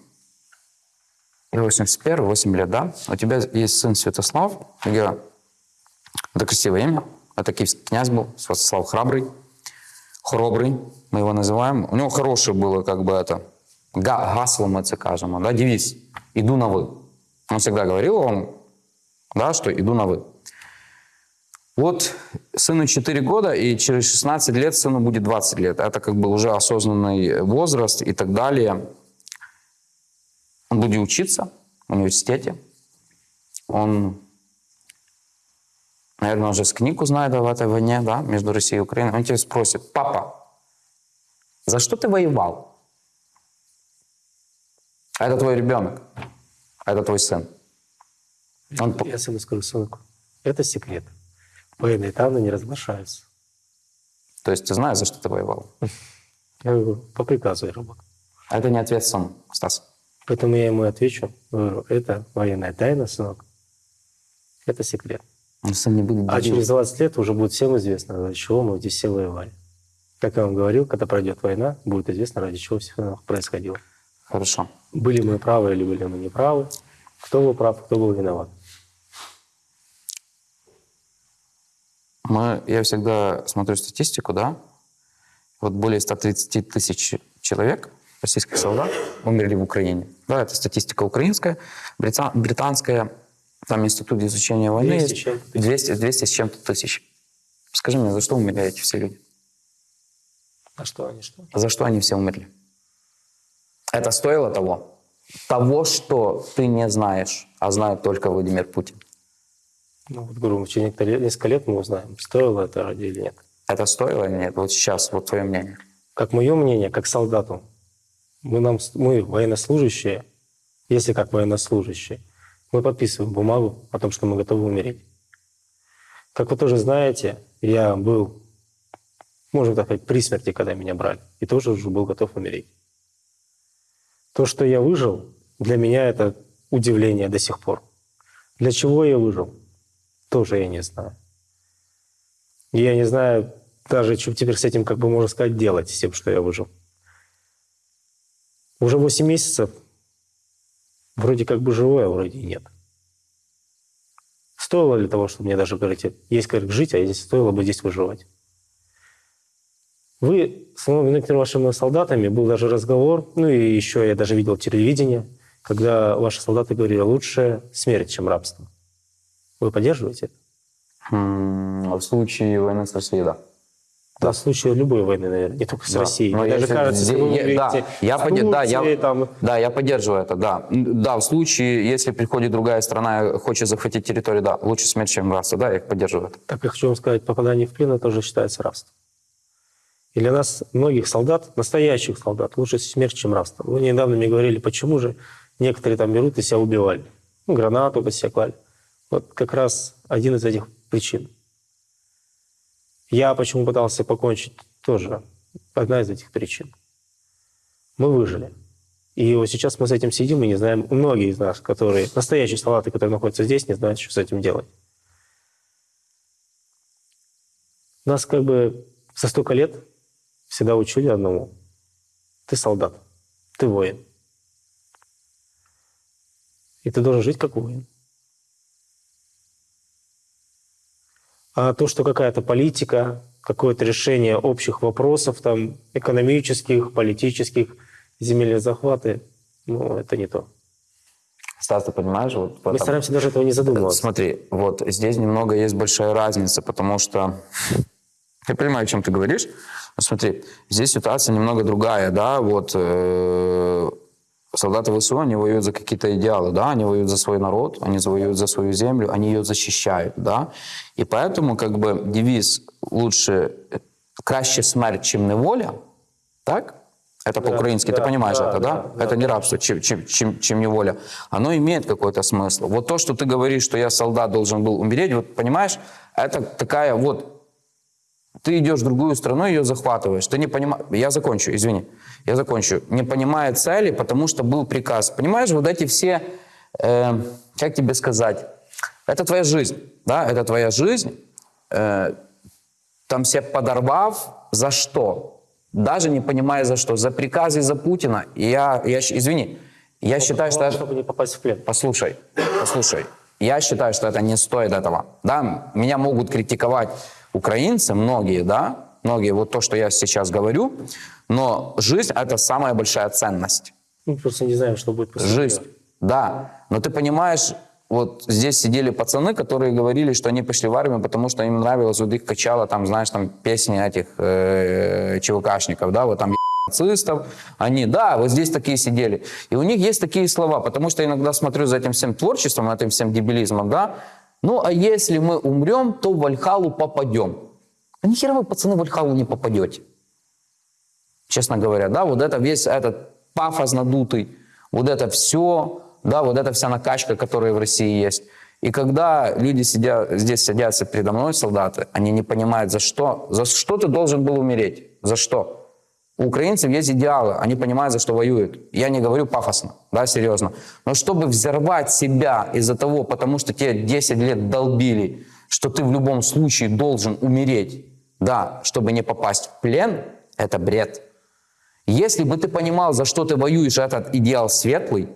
я 81, 8 лет, да? У тебя есть сын Святослав. Я... Это красивое имя. Это киевский князь был, Святослав Храбрый. Храбрый, мы его называем. У него хорошее было, как бы это, гасло, мы это кажем, да, девиз. Иду на вы. Он всегда говорил вам, да, что иду на вы. Вот сыну 4 года, и через 16 лет сыну будет 20 лет. Это как бы уже осознанный возраст и так далее. Он будет учиться в университете. Он, наверное, уже с книгу знает об этой войне, да, между Россией и Украиной. Он тебя спросит, папа, за что ты воевал? А это твой ребенок, а это твой сын. Он Я сыну скажу, сынок, это секрет. Военные тайны не разглашаются. То есть ты знаешь, за что ты воевал? Я говорю, по приказу я работаю. А это не ответ сам, Стас. Поэтому я ему отвечу, говорю, это военная тайна, сынок. Это секрет. Он сын не будет А через 20 лет уже будет всем известно, ради чего мы здесь все воевали. Как я вам говорил, когда пройдет война, будет известно, ради чего все происходило. Хорошо. Были мы правы или были мы неправы, кто был прав, кто был виноват. Мы, я всегда смотрю статистику, да. Вот более 130 тысяч человек, российских солдат, умерли в Украине. Да, это статистика украинская, брита- британская, там институт изучения войны 200 есть. с чем-то тысяч. 200, 200 с чем-то тысяч. Скажи мне, за что умерли эти все люди? А что они что? За что они все умерли? Это стоило того? Того, что ты не знаешь, а знает только Владимир Путин. Ну, вот, говорю, через несколько лет мы узнаем, стоило это ради или нет. Это стоило или нет? Вот сейчас, вот твое мнение. Как мое мнение, как солдату, мы, нам, мы военнослужащие, если как военнослужащие, мы подписываем бумагу о том, что мы готовы умереть. Как вы тоже знаете, я был, можно так сказать, при смерти, когда меня брали, и тоже уже был готов умереть. То, что я выжил, для меня это удивление до сих пор. Для чего я выжил, тоже я не знаю. Я не знаю даже, что теперь с этим, как бы можно сказать, делать, с тем, что я выжил. Уже 8 месяцев вроде как бы живой, а вроде и нет. Стоило ли того, чтобы мне даже говорить, есть как жить, а здесь стоило бы здесь выживать? Вы с вашими солдатами был даже разговор, ну и еще я даже видел телевидение, когда ваши солдаты говорили, лучше смерть, чем рабство. Вы поддерживаете это? М, В случае войны с Россией, да. Да, в случае любой войны, наверное, не только с Да. Россией. Но даже если кажется, если вы говорите да, я с поде- да, я- там, Да, я поддерживаю это, да. Да, в случае, если приходит другая страна и хочет захватить территорию, да, лучше смерть, чем рабство, да, я их поддерживаю. Так я хочу вам сказать, попадание в плен тоже считается рабством. И для нас, многих солдат, настоящих солдат, лучше смерть, чем рабство. Вы недавно мне говорили, почему же некоторые там берут и себя убивали. Ну, гранату под себя клали. Вот как раз один из этих причин. Я почему пытался покончить, тоже одна из этих причин. Мы выжили. И вот сейчас мы с этим сидим и не знаем, многие из нас, которые, настоящие солдаты, которые находятся здесь, не знают, что с этим делать. Нас как бы за столько лет всегда учили одному. Ты солдат, ты воин. И ты должен жить как воин. А то, что какая-то политика, какое-то решение общих вопросов, там, экономических, политических, земельные захваты, ну, это не то. Стас, ты понимаешь? Вот в Мы стараемся даже этого не задумываться. Смотри, вот здесь немного есть большая разница, потому что я понимаю, о чем ты говоришь. Смотри, здесь ситуация немного другая, да, вот э, солдаты ВСУ, они воюют за какие-то идеалы, да, они воюют за свой народ, они воюют за свою землю, они ее защищают, да, и поэтому как бы девиз лучше краще смерть, чем неволя, так? Это Да, по-украински, ты да, понимаешь да, это, да? да, это да. не рабство, чем, чем, чем, чем неволя. Оно имеет какой-то смысл. Вот то, что ты говоришь, что я солдат должен был умереть, вот понимаешь, это такая вот ты идешь в другую страну, ее захватываешь. Ты не понимаешь... Я закончу, извини. Я закончу. Не понимая цели, потому что был приказ. Понимаешь, вот эти все... э, как тебе сказать? Это твоя жизнь, да? Это твоя жизнь. Э, там все подорвав, за что? Даже не понимая за что. За приказы за Путина. Я, я, извини, я считаю, что... Чтобы не попасть в плен. Послушай, послушай. Я считаю, что это не стоит этого. Да, меня могут критиковать украинцы, многие, да, многие, вот то, что я сейчас говорю, но жизнь — это самая большая ценность. Мы просто не знаем, что будет после Жизнь, да. Но ты понимаешь, вот здесь сидели пацаны, которые говорили, что они пошли в армию, потому что им нравилось, вот их качало, там, знаешь, там песни этих э, ЧВКшников, да, вот там нацистов, они, да, вот здесь такие сидели. И у них есть такие слова, потому что я иногда смотрю за этим всем творчеством, этим всем дебилизмом, да, ну, а если мы умрем, то в Вальхалу попадем. А нихера вы, пацаны, в Вальхалу не попадете честно говоря, да, вот это весь этот пафос надутый, вот это все, да, вот эта вся накачка, которая в России есть. И когда люди сидят, здесь садятся передо мной, солдаты, они не понимают, за что, за что ты должен был умереть, за что. У украинцев есть идеалы, они понимают, за что воюют. Я не говорю пафосно, да, серьезно. Но чтобы взорвать себя из-за того, потому что тебе 10 лет долбили, что ты в любом случае должен умереть, да, чтобы не попасть в плен, это бред. Если бы ты понимал, за что ты воюешь, этот идеал светлый,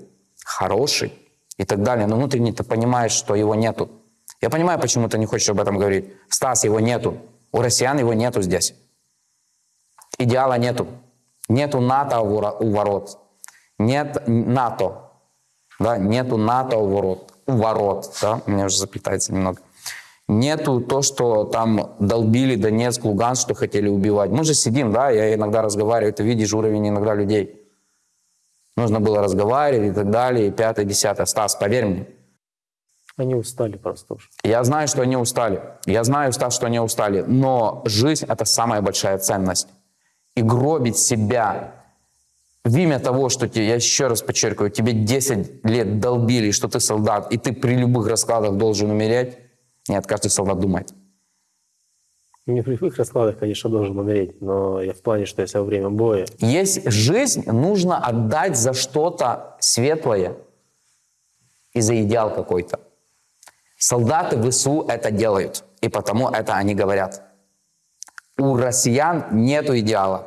хороший и так далее, но внутренне ты понимаешь, что его нету. Я понимаю, почему ты не хочешь об этом говорить. Стас, его нету. У россиян его нету здесь. Идеала нету. Нету НАТО у ворот. Нет НАТО. Да, нету НАТО у ворот. У ворот. Да? У меня уже заплетается немного. Нету то, что там долбили Донецк, Луганск, что хотели убивать. Мы же сидим, да, я иногда разговариваю, ты видишь уровень иногда людей. Нужно было разговаривать и так далее, и пятое, десятое. Стас, поверь мне, Они устали просто уже. я знаю, что они устали. Я знаю, Стас, что они устали. Но жизнь — это самая большая ценность. И гробить себя в имя того, что тебе, я еще раз подчеркиваю, тебе 10 лет долбили, что ты солдат, и ты при любых раскладах должен умереть. Нет, каждый солдат думает. Не при любых раскладах, конечно, должен умереть, но я в плане, что если во время боя Есть жизнь, нужно отдать за что-то светлое и за идеал какой-то. Солдаты ВСУ это делают, и потому это они говорят. У россиян нету идеала.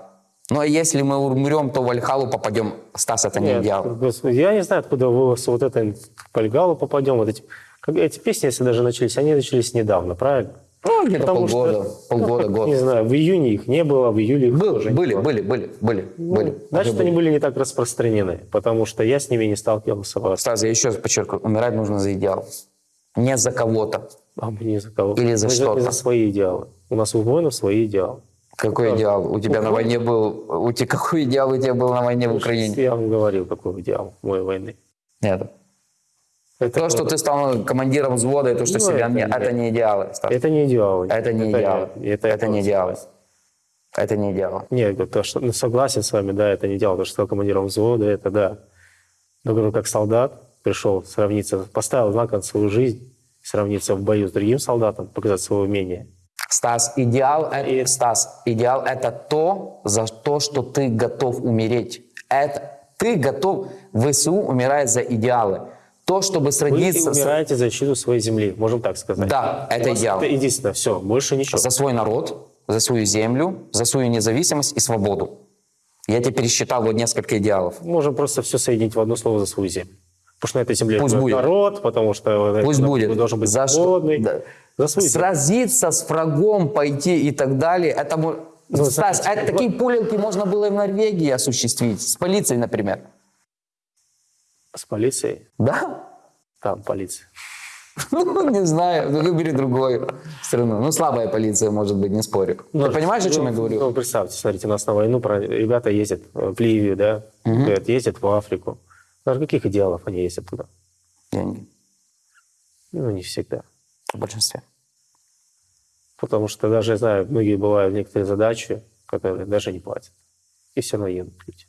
Но если мы умрем, то в Альхалу попадем. Стас, это не Нет, идеал. господи, я не знаю, откуда вы с вот это по Льгалу попадем. Вот эти, как, эти песни, если даже начались, они начались недавно, правильно? Ну, где-то Потому что- полгода, полгода, Ну, год. Не знаю, в июне их не было, в июле их Был- тоже не были, было. были, были, были, Ну, были. Значит, Уже они были. были не так распространены, потому что я с ними не сталкивался. Стас, я еще раз подчеркиваю, умирать нужно за идеал. Не за кого-то. А мы не за кого. Или за Мы что-то. за свои идеалы. У нас у воинов свои идеалы. Какой Да. идеал? У тебя на Ну, войне был... У тебя какой идеал у тебя был на войне в Украине? Я вам говорил, какой идеал моей войны. Нет. Это, То, что ты стал командиром взвода, и то, что Ну, себя... это не- не- Это не идеалы, Стас. это не идеалы. Это не идеалы. Это, Это не я идеалы. Это не идеалы. Нет, то, что, ну, согласен с вами, да, это не идеал. То, что стал командиром взвода, это да. Но говорю, как солдат пришел сравниться, поставил знак на свою жизнь, сравниться в бою с другим солдатом, показать свое умение. Стас, идеал, это, Стас, идеал это то, за то, что ты готов умереть. Это ты готов, ВСУ умирает за идеалы. То, чтобы Вы сродниться с- умираете за защиту своей земли, можем так сказать. Да, это идеал. Это единственное, все, больше ничего. за свой народ, за свою землю, за свою независимость и свободу. Я тебе пересчитал вот несколько идеалов. Можем просто все соединить в одно слово за свою землю. Потому что на этой земле Пусть будет. народ, потому что Пусть будет. должен быть За что- свободный. да. За свою сразиться с врагом, пойти и так далее. Это, Ну, Стас, а такие пулинки можно было и в Норвегии осуществить, с полицией, например. С полицией? Да? Там полиция. Ну, не знаю, ну, выбери другую страну. Ну, слабая полиция, может быть, не спорю. Ты понимаешь, о чем ну, я говорю? Ну, представьте, смотрите, у нас на войну про- ребята ездят в Ливию, да, говорят, ездят в Африку. Ради каких идеалов они ездят туда? Деньги. Ну, не всегда. В большинстве. Потому что даже, я знаю, многие бывают некоторые задачи, которые даже не платят. И все равно едут люди.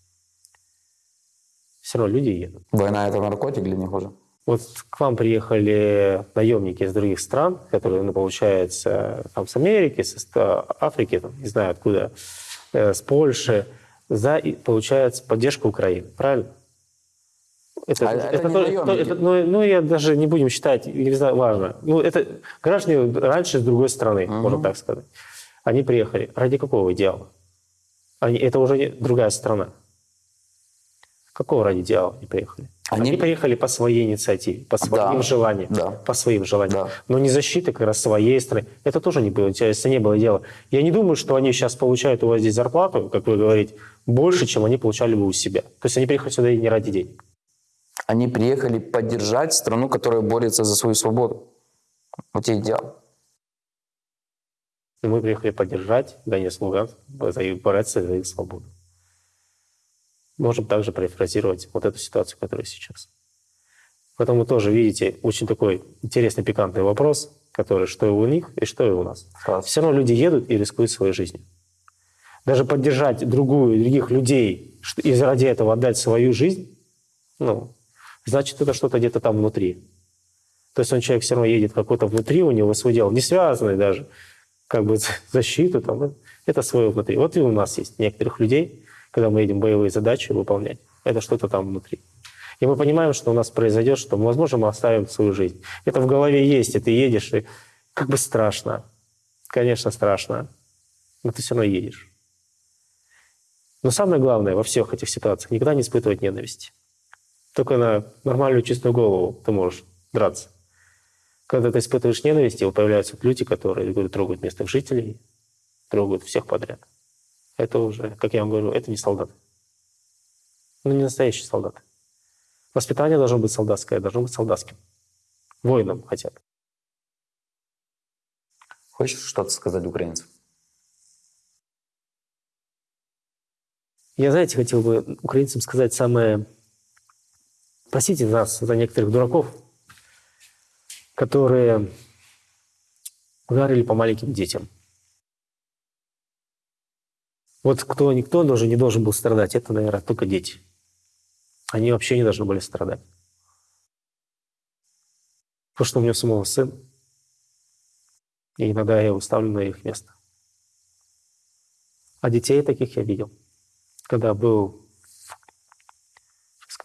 Все равно люди едут. Война – это наркотик для них уже? Вот к вам приехали наемники из других стран, которые, ну, получается, там с Америки, с Африки, там, не знаю откуда, э, с Польши, за, получается, поддержку Украины, правильно? Это, А это не то- наемники. то- это- ну, ну, я даже не будем считать, не знаю, важно. Ну, это граждане раньше с другой страны, можно так сказать. Они приехали. Ради какого идеала? Они, это уже не другая страна. Какого ради идеала они приехали? Они, Они- приехали по своей инициативе, по своим Да, желаниям. да. По своим желаниям. Да. Но не защиты как раз своей страны. Это тоже не было, если не было дела. Я не думаю, что они сейчас получают у вас здесь зарплату, как вы говорите, больше, чем они получали бы у себя. То есть они приехали сюда и не ради денег. Они приехали поддержать страну, которая борется за свою свободу. Вот и идеал. Мы приехали поддержать Донецк, Луганск, бороться за их свободу. Можем также перефразировать вот эту ситуацию, которая сейчас. Поэтому вы тоже видите очень такой интересный, пикантный вопрос, который что и у них, и что и у нас. Класс. Все равно люди едут и рискуют своей жизнью. Даже поддержать другую, других людей и ради этого отдать свою жизнь, ну, значит, это что-то где-то там внутри. То есть он человек все равно едет какой-то внутри, у него свой дел, не связанный даже, как бы защиту, там, это свое внутри. Вот и у нас есть некоторых людей, когда мы едем боевые задачи выполнять, это что-то там внутри. И мы понимаем, что у нас произойдет, что, возможно, мы оставим свою жизнь. Это в голове есть, и ты едешь, и как бы страшно. Конечно, страшно. Но ты все равно едешь. Но самое главное во всех этих ситуациях никогда не испытывать ненависти. Только на нормальную чистую голову ты можешь драться. Когда ты испытываешь ненависть, и появляются вот люди, которые говорю, трогают местных жителей, трогают всех подряд. Это уже, как я вам говорю, это не солдаты. Ну, не настоящие солдаты. Воспитание должно быть солдатское, должно быть солдатским. Воином хотя бы. Хочешь что-то сказать украинцам? Я, знаете, хотел бы украинцам сказать самое... Простите нас за некоторых дураков, которые ударили по маленьким детям. Вот кто никто даже не должен был страдать, это, наверное, только дети. Они вообще не должны были страдать. Потому что у меня самого сын, и иногда я его ставлю на их место. А детей таких я видел когда был,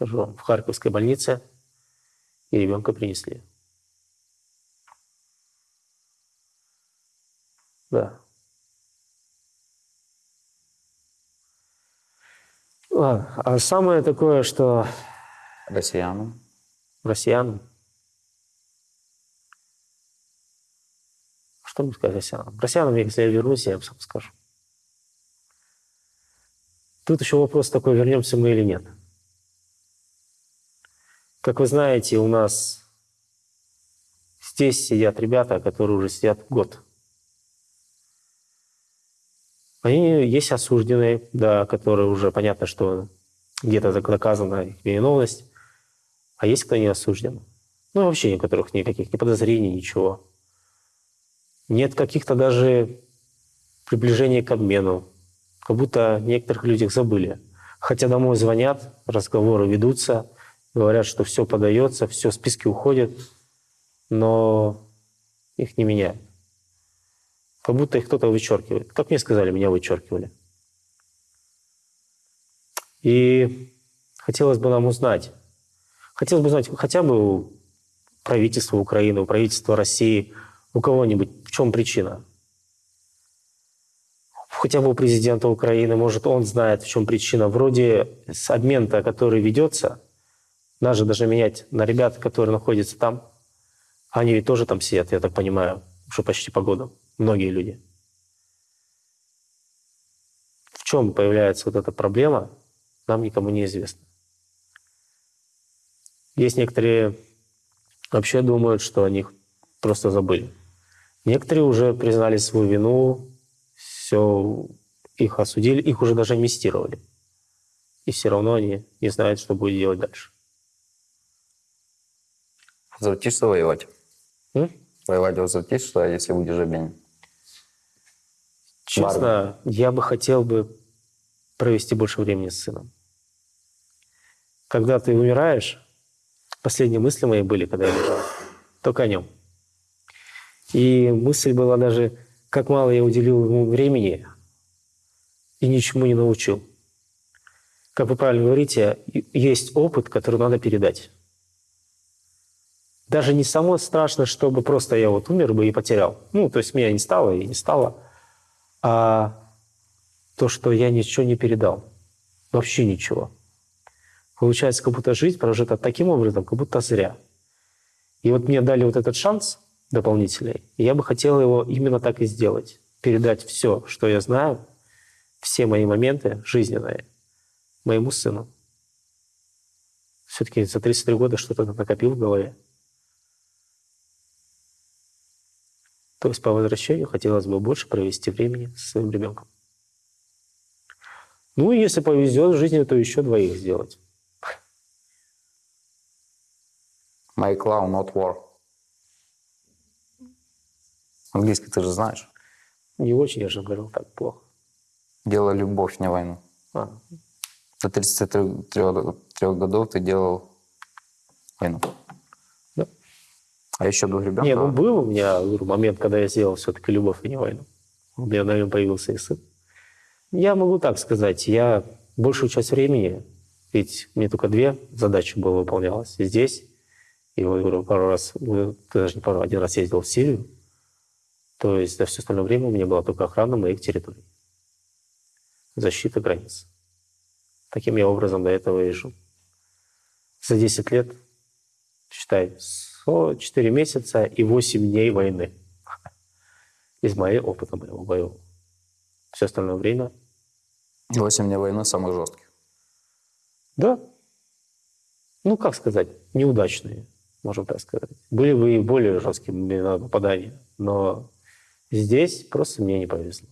скажу, в Харьковской больнице, и ребенка принесли. Да. Ладно. А самое такое, что Россиянам. россиянам... Что мне сказать россиянам? Россиянам, если я вернусь, я им сам скажу. Тут еще вопрос такой, вернемся мы или нет. Как вы знаете, у нас здесь сидят ребята, которые уже сидят год. Они есть осужденные, да, которые уже понятно, что где-то доказана их виновность, а есть кто не осужден. Ну, вообще некоторых никаких ни подозрений, ничего. Нет каких-то даже приближений к обмену, как будто некоторых людях забыли. Хотя домой звонят, разговоры ведутся, говорят, что все подается, все, списки уходят, но их не меняют. Как будто их кто-то вычеркивает. Как мне сказали, меня вычеркивали. И хотелось бы нам узнать, хотелось бы узнать хотя бы у правительства Украины, у правительства России, у кого-нибудь, в чем причина хотя бы у президента Украины, может, он знает, в чем причина. Вроде с обмен-то, который ведется, даже даже менять на ребят, которые находятся там, они ведь тоже там сидят, я так понимаю, уже почти по году, многие люди. В чем появляется вот эта проблема, нам никому не известно. Есть некоторые вообще думают, что о них просто забыли. Некоторые уже признали свою вину, все, их осудили, их уже даже амнистировали. И все равно они не знают, что будет делать дальше. Возвратишься воевать? М? Воевать возвратишься, если будешь обменен? Честно, я бы хотел бы провести больше времени с сыном. Когда ты умираешь, последние мысли мои были, когда я лежал, только о нем. И мысль была даже, как мало я уделил ему времени и ничему не научил. Как вы правильно говорите, есть опыт, который надо передать. Даже не само страшно, чтобы просто я вот умер бы и потерял. Ну, то есть меня не стало и не стало. А то, что я ничего не передал. Вообще ничего. Получается, как будто жизнь прожита таким образом, как будто зря. И вот мне дали вот этот шанс дополнительный, и я бы хотел его именно так и сделать. Передать все, что я знаю, все мои моменты жизненные моему сыну. Все-таки за 33 года что-то накопил в голове. То есть по возвращению хотелось бы больше провести времени со своим ребенком. Ну и если повезет в жизни, то еще двоих сделать. My clown, not war. Английский ты же знаешь. Не очень, я же говорил, так плохо. Дело любовь, не войну. А, До 33 годов ты делал войну. А еще двух ребенка? Не, ну был у меня говорю, момент, когда я сделал все-таки любовь и не войну. У меня, наверное, появился и сын. Я могу так сказать, я большую часть времени, ведь мне только две задачи было выполнялось. Здесь, и говорю, пару раз, ну, даже не пару, один раз ездил в Сирию. То есть за все остальное время у меня была только охрана моих территорий. Защита границ. Таким я образом до этого и жил. За 10 лет, считай, 4 месяца и 8 дней войны. Из моего опыта моего боевого. Все остальное время, 8 дней войны самых жестких. да, ну, как сказать, неудачные, можем так сказать. Были бы и более жесткие попадания, но здесь просто мне не повезло.